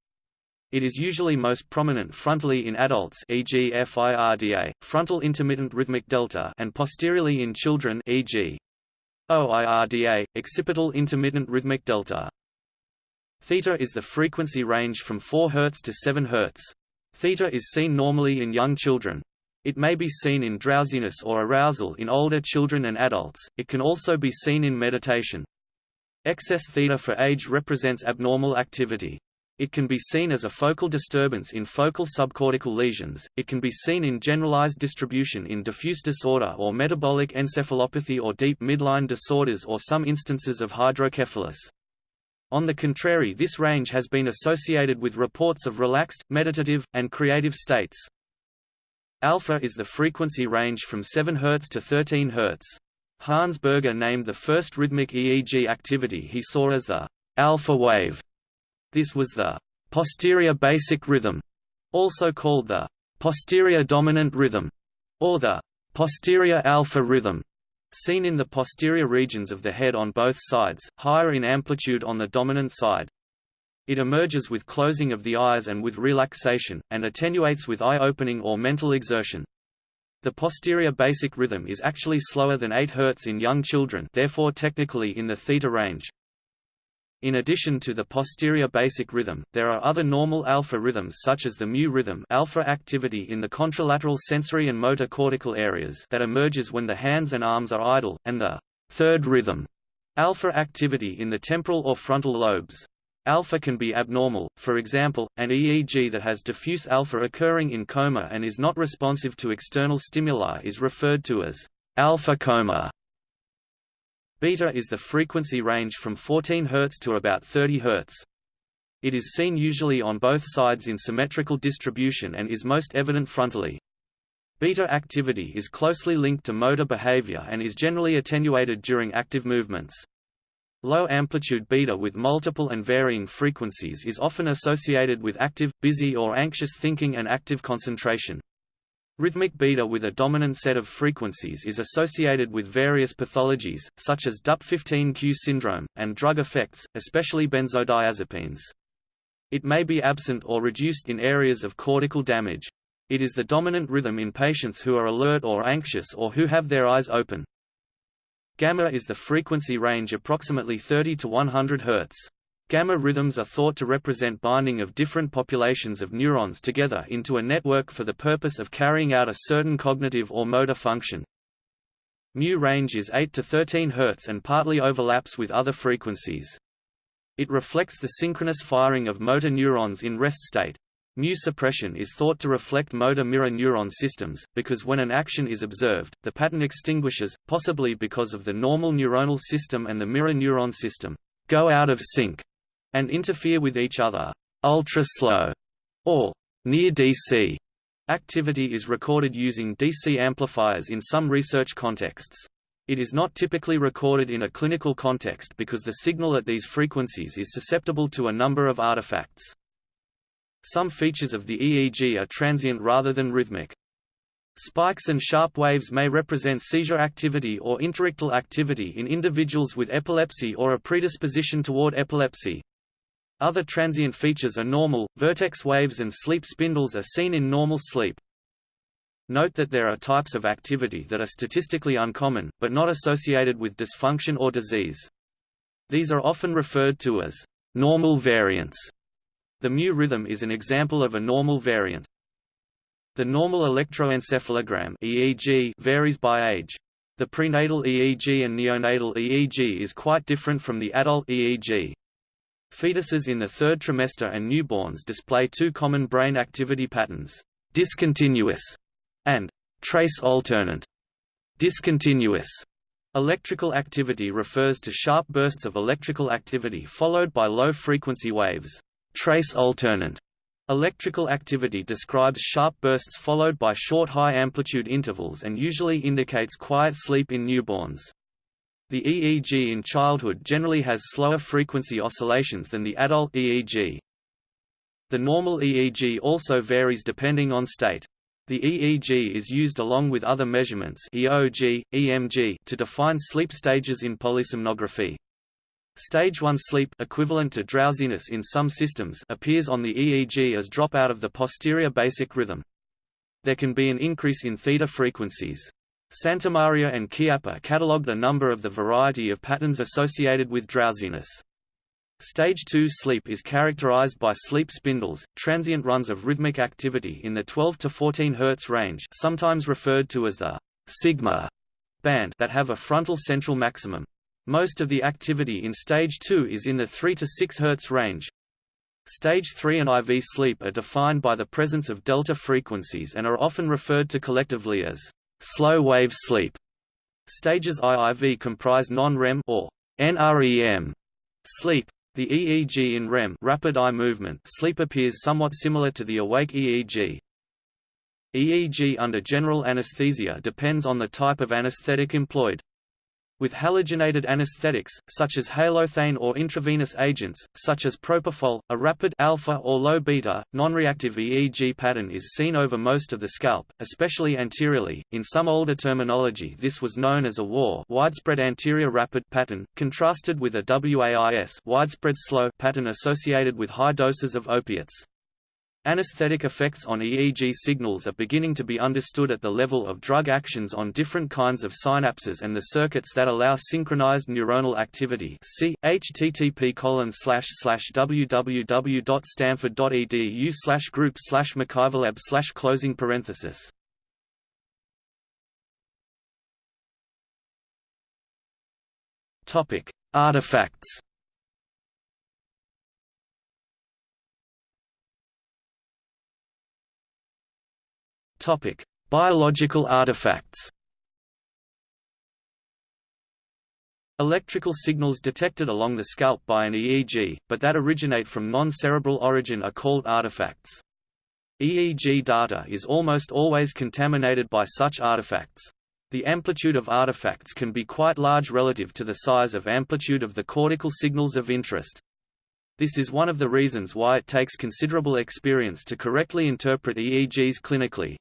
It is usually most prominent frontally in adults e.g. FIRDA, frontal intermittent rhythmic delta and posteriorly in children e.g. OIRDA, occipital intermittent rhythmic delta. Theta is the frequency range from 4 Hz to 7 Hz. Theta is seen normally in young children. It may be seen in drowsiness or arousal in older children and adults, it can also be seen in meditation. Excess theta for age represents abnormal activity. It can be seen as a focal disturbance in focal subcortical lesions, it can be seen in generalized distribution in diffuse disorder or metabolic encephalopathy or deep midline disorders or some instances of hydrocephalus. On the contrary this range has been associated with reports of relaxed, meditative, and creative states. Alpha is the frequency range from 7 Hz to 13 Hz. Hans Berger named the first rhythmic EEG activity he saw as the alpha wave this was the posterior basic rhythm, also called the posterior dominant rhythm, or the posterior alpha rhythm, seen in the posterior regions of the head on both sides, higher in amplitude on the dominant side. It emerges with closing of the eyes and with relaxation, and attenuates with eye opening or mental exertion. The posterior basic rhythm is actually slower than 8 Hz in young children therefore technically in the theta range. In addition to the posterior basic rhythm, there are other normal alpha rhythms such as the mu rhythm alpha activity in the contralateral sensory and motor cortical areas that emerges when the hands and arms are idle, and the third rhythm alpha activity in the temporal or frontal lobes. Alpha can be abnormal, for example, an EEG that has diffuse alpha occurring in coma and is not responsive to external stimuli is referred to as alpha coma. Beta is the frequency range from 14 Hz to about 30 Hz. It is seen usually on both sides in symmetrical distribution and is most evident frontally. Beta activity is closely linked to motor behavior and is generally attenuated during active movements. Low amplitude beta with multiple and varying frequencies is often associated with active, busy or anxious thinking and active concentration. Rhythmic beta with a dominant set of frequencies is associated with various pathologies, such as DUP15Q syndrome, and drug effects, especially benzodiazepines. It may be absent or reduced in areas of cortical damage. It is the dominant rhythm in patients who are alert or anxious or who have their eyes open. Gamma is the frequency range approximately 30 to 100 Hz. Gamma rhythms are thought to represent binding of different populations of neurons together into a network for the purpose of carrying out a certain cognitive or motor function. Mu range is 8 to 13 Hz and partly overlaps with other frequencies. It reflects the synchronous firing of motor neurons in rest state. Mu suppression is thought to reflect motor mirror neuron systems, because when an action is observed, the pattern extinguishes, possibly because of the normal neuronal system and the mirror neuron system go out of sync and interfere with each other. Ultra-slow or near DC activity is recorded using DC amplifiers in some research contexts. It is not typically recorded in a clinical context because the signal at these frequencies is susceptible to a number of artifacts. Some features of the EEG are transient rather than rhythmic. Spikes and sharp waves may represent seizure activity or interictal activity in individuals with epilepsy or a predisposition toward epilepsy. Other transient features are normal, vertex waves and sleep spindles are seen in normal sleep. Note that there are types of activity that are statistically uncommon, but not associated with dysfunction or disease. These are often referred to as normal variants. The mu rhythm is an example of a normal variant. The normal electroencephalogram EEG varies by age. The prenatal EEG and neonatal EEG is quite different from the adult EEG. Fetuses in the third trimester and newborns display two common brain activity patterns, discontinuous and trace alternant. Discontinuous electrical activity refers to sharp bursts of electrical activity followed by low-frequency waves. Trace alternant electrical activity describes sharp bursts followed by short high-amplitude intervals and usually indicates quiet sleep in newborns. The EEG in childhood generally has slower frequency oscillations than the adult EEG. The normal EEG also varies depending on state. The EEG is used along with other measurements EOG, EMG to define sleep stages in polysomnography. Stage 1 sleep equivalent to drowsiness in some systems appears on the EEG as drop out of the posterior basic rhythm. There can be an increase in theta frequencies. Santamaria and Chiappa catalogued a number of the variety of patterns associated with drowsiness. Stage 2 sleep is characterized by sleep spindles, transient runs of rhythmic activity in the 12 to 14 Hz range sometimes referred to as the sigma band that have a frontal central maximum. Most of the activity in stage 2 is in the 3 to 6 Hz range. Stage 3 and IV sleep are defined by the presence of delta frequencies and are often referred to collectively as slow wave sleep. Stages IIV comprise non-REM or NREM sleep, the EEG in REM rapid eye movement sleep appears somewhat similar to the awake EEG. EEG under general anesthesia depends on the type of anesthetic employed. With halogenated anesthetics, such as halothane or intravenous agents, such as propofol, a rapid alpha or low beta, non-reactive EEG pattern is seen over most of the scalp, especially anteriorly. In some older terminology this was known as a WAR widespread anterior rapid pattern, contrasted with a WAIS widespread slow pattern associated with high doses of opiates. Anesthetic effects on EEG signals are beginning to be understood at the level of drug actions on different kinds of synapses and the circuits that allow synchronized neuronal activity. See http www.stanford.edu slash group slash McIverlab slash closing parenthesis. Artifacts. Topic: Biological artifacts. Electrical signals detected along the scalp by an EEG, but that originate from non-cerebral origin are called artifacts. EEG data is almost always contaminated by such artifacts. The amplitude of artifacts can be quite large relative to the size of amplitude of the cortical signals of interest. This is one of the reasons why it takes considerable experience to correctly interpret EEGs clinically.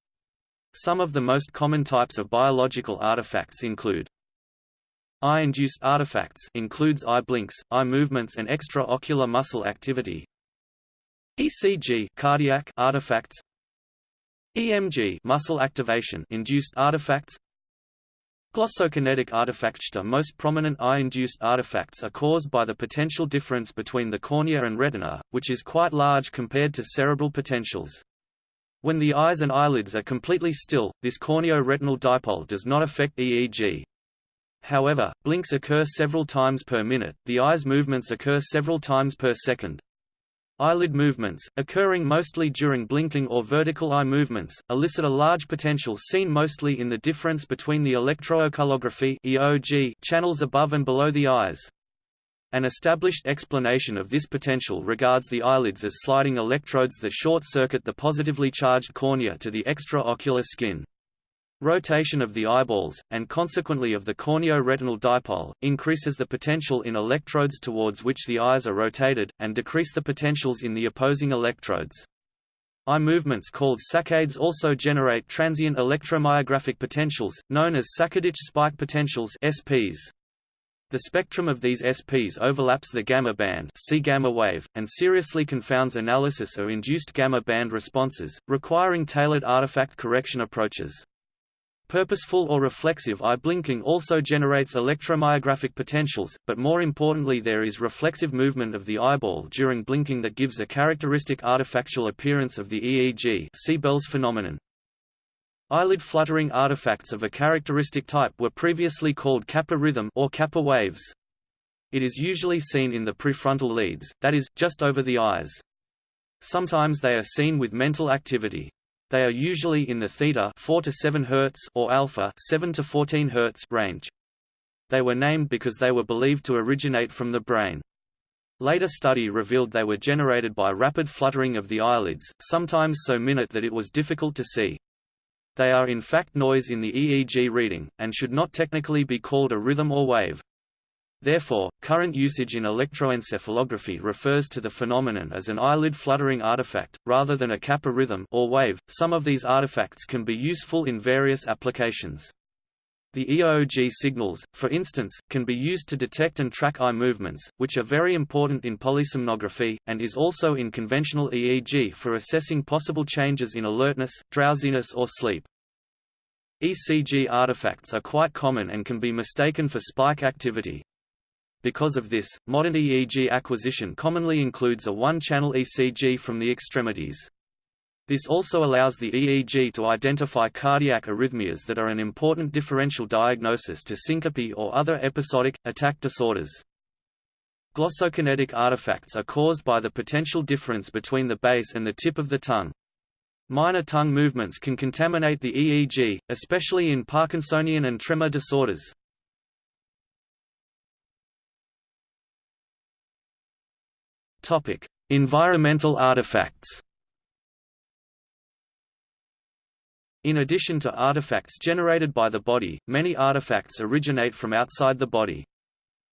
Some of the most common types of biological artifacts include Eye-induced artifacts includes eye blinks, eye movements and extraocular muscle activity. ECG cardiac artifacts. EMG muscle activation induced artifacts. Glossokinetic artifacts. The most prominent eye-induced artifacts are caused by the potential difference between the cornea and retina, which is quite large compared to cerebral potentials. When the eyes and eyelids are completely still, this corneo-retinal dipole does not affect EEG. However, blinks occur several times per minute, the eye's movements occur several times per second. Eyelid movements, occurring mostly during blinking or vertical eye movements, elicit a large potential seen mostly in the difference between the electrooculography channels above and below the eyes. An established explanation of this potential regards the eyelids as sliding electrodes that short-circuit the positively charged cornea to the extraocular skin. Rotation of the eyeballs, and consequently of the corneo-retinal dipole, increases the potential in electrodes towards which the eyes are rotated, and decrease the potentials in the opposing electrodes. Eye movements called saccades also generate transient electromyographic potentials, known as saccadic spike potentials SPs. The spectrum of these SPs overlaps the gamma band see gamma wave, and seriously confounds analysis of induced gamma band responses, requiring tailored artifact correction approaches. Purposeful or reflexive eye blinking also generates electromyographic potentials, but more importantly there is reflexive movement of the eyeball during blinking that gives a characteristic artifactual appearance of the EEG see Bell's phenomenon. Eyelid fluttering artifacts of a characteristic type were previously called kappa rhythm or kappa waves. It is usually seen in the prefrontal leads, that is, just over the eyes. Sometimes they are seen with mental activity. They are usually in the theta 4 to 7 Hz or alpha 7 to 14 Hz range. They were named because they were believed to originate from the brain. Later study revealed they were generated by rapid fluttering of the eyelids, sometimes so minute that it was difficult to see. They are in fact noise in the EEG reading, and should not technically be called a rhythm or wave. Therefore, current usage in electroencephalography refers to the phenomenon as an eyelid fluttering artifact, rather than a kappa rhythm or wave. Some of these artifacts can be useful in various applications. The EOG signals, for instance, can be used to detect and track eye movements, which are very important in polysomnography, and is also in conventional EEG for assessing possible changes in alertness, drowsiness or sleep. ECG artifacts are quite common and can be mistaken for spike activity. Because of this, modern EEG acquisition commonly includes a one-channel ECG from the extremities. This also allows the EEG to identify cardiac arrhythmias that are an important differential diagnosis to syncope or other episodic, attack disorders. Glossokinetic artifacts are caused by the potential difference between the base and the tip of the tongue. Minor tongue movements can contaminate the EEG, especially in Parkinsonian and tremor disorders. Environmental artifacts. In addition to artifacts generated by the body, many artifacts originate from outside the body.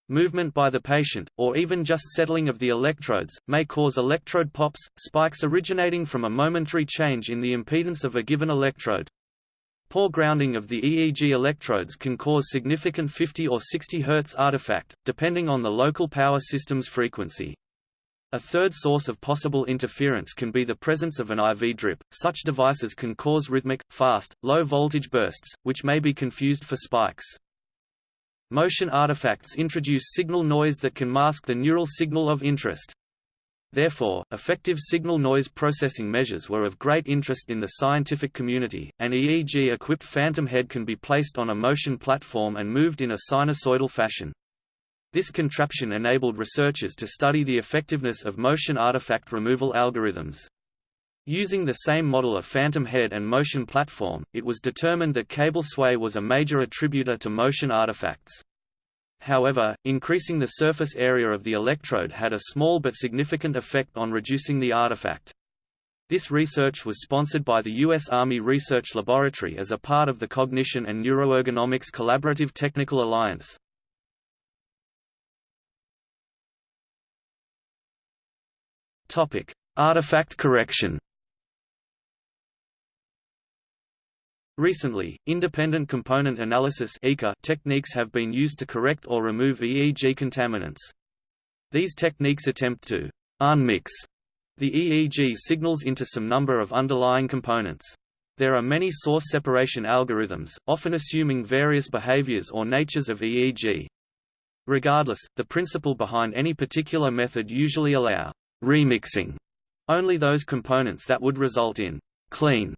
Movement by the patient, or even just settling of the electrodes, may cause electrode pops, spikes originating from a momentary change in the impedance of a given electrode. Poor grounding of the EEG electrodes can cause significant 50 or 60 Hz artifact, depending on the local power system's frequency. A third source of possible interference can be the presence of an IV drip. Such devices can cause rhythmic, fast, low-voltage bursts, which may be confused for spikes. Motion artifacts introduce signal noise that can mask the neural signal of interest. Therefore, effective signal-noise processing measures were of great interest in the scientific community. An EEG-equipped phantom head can be placed on a motion platform and moved in a sinusoidal fashion. This contraption enabled researchers to study the effectiveness of motion artifact removal algorithms. Using the same model of phantom head and motion platform, it was determined that cable sway was a major attributor to motion artifacts. However, increasing the surface area of the electrode had a small but significant effect on reducing the artifact. This research was sponsored by the U.S. Army Research Laboratory as a part of the Cognition and Neuroergonomics Collaborative Technical Alliance. Topic: Artifact correction. Recently, independent component analysis techniques have been used to correct or remove EEG contaminants. These techniques attempt to unmix the EEG signals into some number of underlying components. There are many source separation algorithms, often assuming various behaviors or natures of EEG. Regardless, the principle behind any particular method usually allow remixing only those components that would result in clean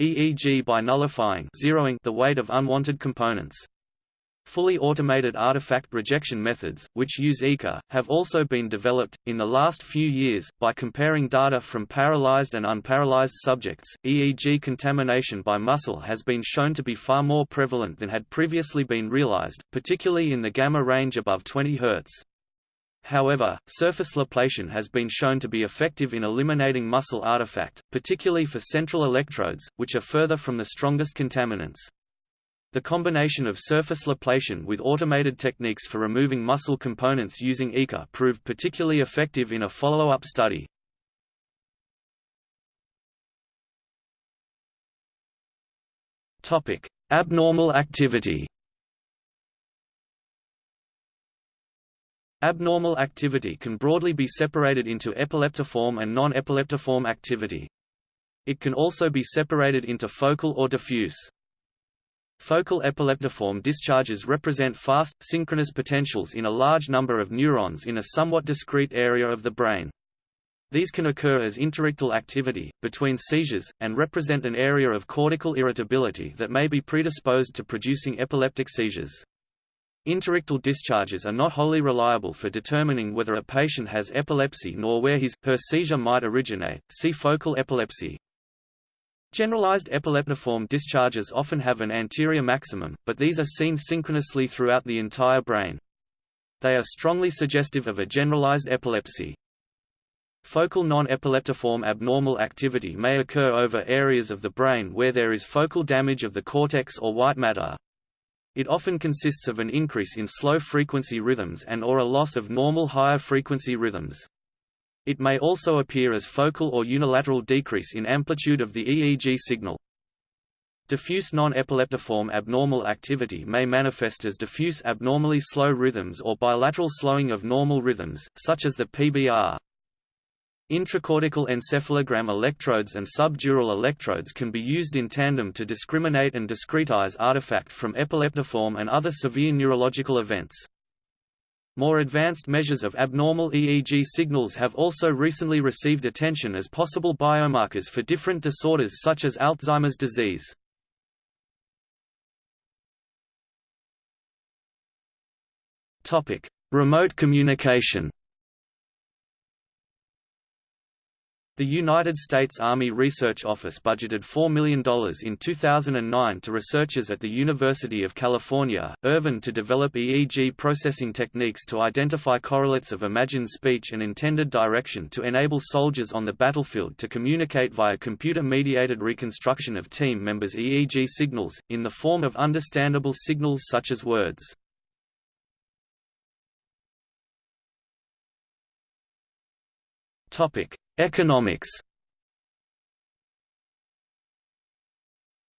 EEG by nullifying zeroing the weight of unwanted components. Fully automated artifact rejection methods, which use ICA, have also been developed. In the last few years, by comparing data from paralyzed and unparalyzed subjects, EEG contamination by muscle has been shown to be far more prevalent than had previously been realized, particularly in the gamma range above 20 Hz. However, surface Laplacian has been shown to be effective in eliminating muscle artifact, particularly for central electrodes, which are further from the strongest contaminants. The combination of surface Laplacian with automated techniques for removing muscle components using ICA proved particularly effective in a follow-up study. Abnormal activity Abnormal activity can broadly be separated into epileptiform and non-epileptiform activity. It can also be separated into focal or diffuse. Focal epileptiform discharges represent fast, synchronous potentials in a large number of neurons in a somewhat discrete area of the brain. These can occur as interictal activity, between seizures, and represent an area of cortical irritability that may be predisposed to producing epileptic seizures. Interictal discharges are not wholly reliable for determining whether a patient has epilepsy nor where his, her seizure might originate, see focal epilepsy. Generalized epileptiform discharges often have an anterior maximum, but these are seen synchronously throughout the entire brain. They are strongly suggestive of a generalized epilepsy. Focal non-epileptiform abnormal activity may occur over areas of the brain where there is focal damage of the cortex or white matter, it often consists of an increase in slow-frequency rhythms and or a loss of normal higher-frequency rhythms. It may also appear as focal or unilateral decrease in amplitude of the EEG signal. Diffuse non-epileptiform abnormal activity may manifest as diffuse abnormally slow rhythms or bilateral slowing of normal rhythms, such as the PBR. Intracortical encephalogram electrodes and subdural electrodes can be used in tandem to discriminate and discretize artifact from epileptiform and other severe neurological events. More advanced measures of abnormal EEG signals have also recently received attention as possible biomarkers for different disorders such as Alzheimer's disease. Remote communication The United States Army Research Office budgeted $4 million in 2009 to researchers at the University of California, Irvine to develop EEG processing techniques to identify correlates of imagined speech and intended direction to enable soldiers on the battlefield to communicate via computer-mediated reconstruction of team members' EEG signals, in the form of understandable signals such as words. Topic Economics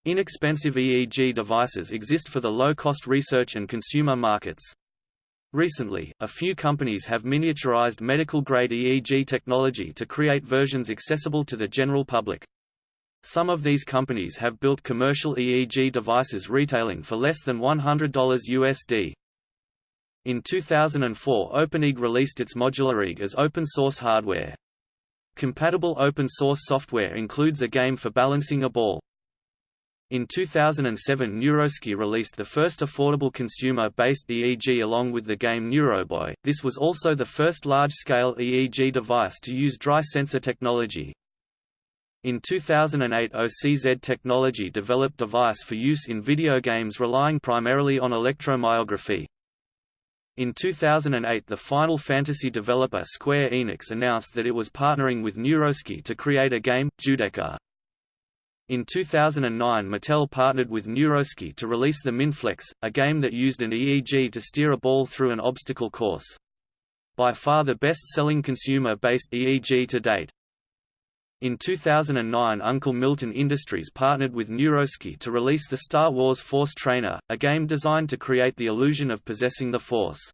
Inexpensive EEG devices exist for the low-cost research and consumer markets. Recently, a few companies have miniaturized medical-grade EEG technology to create versions accessible to the general public. Some of these companies have built commercial EEG devices retailing for less than $100 USD. In 2004 OpenEEG released its modular EEG as open-source hardware. Compatible open-source software includes a game for balancing a ball. In 2007 NeuroSky released the first affordable consumer-based EEG along with the game Neuroboy. This was also the first large-scale EEG device to use dry sensor technology. In 2008 OCZ Technology developed a device for use in video games relying primarily on electromyography. In 2008 the Final Fantasy developer Square Enix announced that it was partnering with NeuroSky to create a game, Judecca. In 2009 Mattel partnered with NeuroSky to release the Mindflex, a game that used an EEG to steer a ball through an obstacle course. By far the best-selling consumer-based EEG to date. In 2009 Uncle Milton Industries partnered with NeuroSky to release the Star Wars Force Trainer, a game designed to create the illusion of possessing the Force.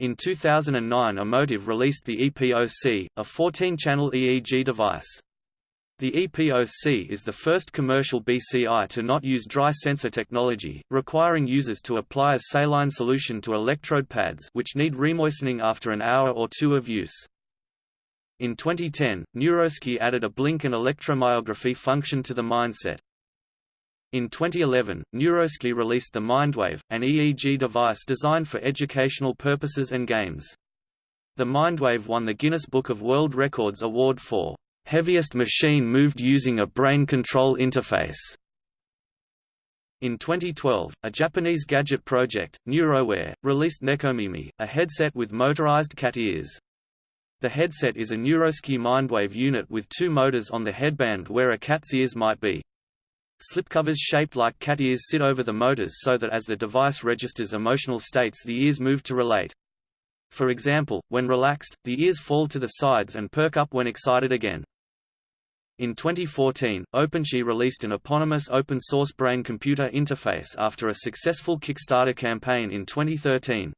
In 2009 Emotiv released the EPOC, a 14-channel EEG device. The EPOC is the first commercial BCI to not use dry sensor technology, requiring users to apply a saline solution to electrode pads which need remoistening after an hour or two of use. In 2010, NeuroSky added a blink and electromyography function to the Mindset. In 2011, NeuroSky released the Mindwave, an EEG device designed for educational purposes and games. The Mindwave won the Guinness Book of World Records award for heaviest machine moved using a brain control interface. In 2012, a Japanese gadget project, Neurowear, released Nekomimi, a headset with motorized cat ears. The headset is a NeuroSky Mindwave unit with two motors on the headband where a cat's ears might be. Slipcovers shaped like cat ears sit over the motors so that as the device registers emotional states the ears move to relate. For example, when relaxed, the ears fall to the sides and perk up when excited again. In 2014, OpenBCI released an eponymous open-source brain-computer interface after a successful Kickstarter campaign in 2013.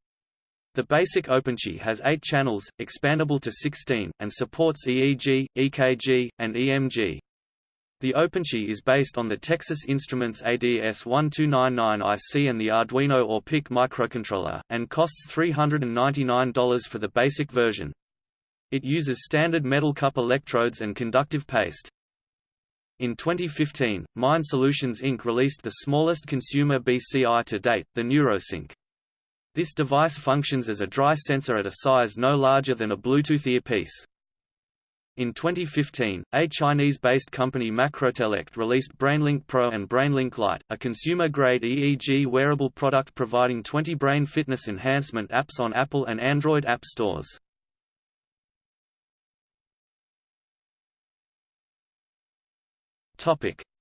The basic OpenBCI has eight channels, expandable to 16, and supports EEG, EKG, and EMG. The OpenBCI is based on the Texas Instruments ADS1299IC and the Arduino or PIC microcontroller, and costs $399 for the basic version. It uses standard metal cup electrodes and conductive paste. In 2015, Mind Solutions Inc. released the smallest consumer BCI to date, the NeuroSync. This device functions as a dry sensor at a size no larger than a Bluetooth earpiece. In 2015, a Chinese-based company Macrotellect released BrainLink Pro and BrainLink Lite, a consumer-grade EEG wearable product providing 20 brain fitness enhancement apps on Apple and Android app stores.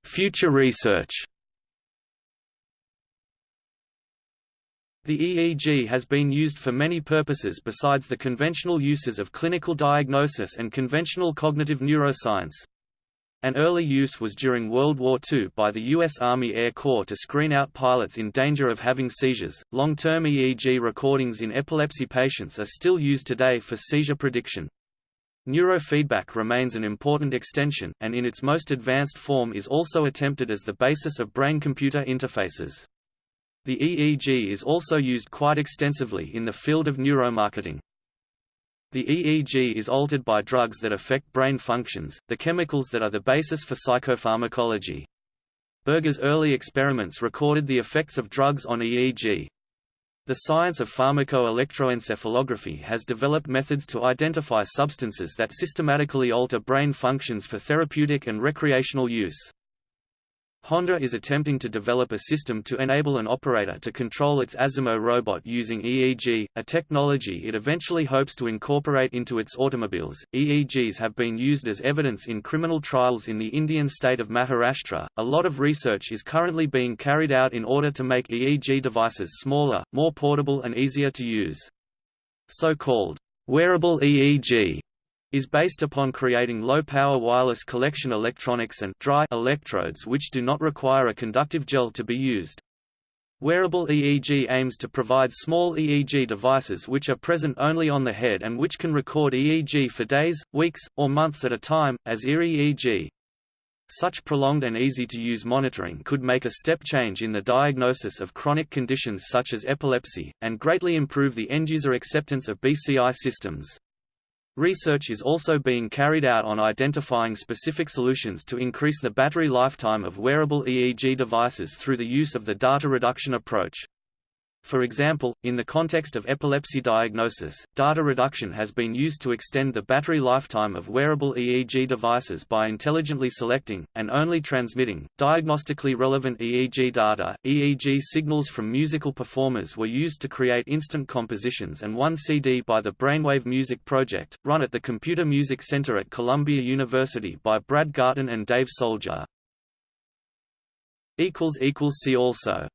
Future research. The EEG has been used for many purposes besides the conventional uses of clinical diagnosis and conventional cognitive neuroscience. An early use was during World War II by the U.S. Army Air Corps to screen out pilots in danger of having seizures. Long term EEG recordings in epilepsy patients are still used today for seizure prediction. Neurofeedback remains an important extension, and in its most advanced form is also attempted as the basis of brain-computer interfaces. The EEG is also used quite extensively in the field of neuromarketing. The EEG is altered by drugs that affect brain functions, the chemicals that are the basis for psychopharmacology. Berger's early experiments recorded the effects of drugs on EEG. The science of pharmacoelectroencephalography has developed methods to identify substances that systematically alter brain functions for therapeutic and recreational use. Honda is attempting to develop a system to enable an operator to control its Asimo robot using EEG, a technology it eventually hopes to incorporate into its automobiles. EEGs have been used as evidence in criminal trials in the Indian state of Maharashtra. A lot of research is currently being carried out in order to make EEG devices smaller, more portable, and easier to use. So called wearable EEG is based upon creating low-power wireless collection electronics and dry electrodes which do not require a conductive gel to be used. Wearable EEG aims to provide small EEG devices which are present only on the head and which can record EEG for days, weeks, or months at a time, as ear-EEG. Such prolonged and easy-to-use monitoring could make a step change in the diagnosis of chronic conditions such as epilepsy, and greatly improve the end-user acceptance of BCI systems. Research is also being carried out on identifying specific solutions to increase the battery lifetime of wearable EEG devices through the use of the data reduction approach. For example, in the context of epilepsy diagnosis, data reduction has been used to extend the battery lifetime of wearable EEG devices by intelligently selecting, and only transmitting, diagnostically relevant EEG data. EEG signals from musical performers were used to create instant compositions and one CD by the Brainwave Music Project, run at the Computer Music Center at Columbia University by Brad Garton and Dave Soldier. See also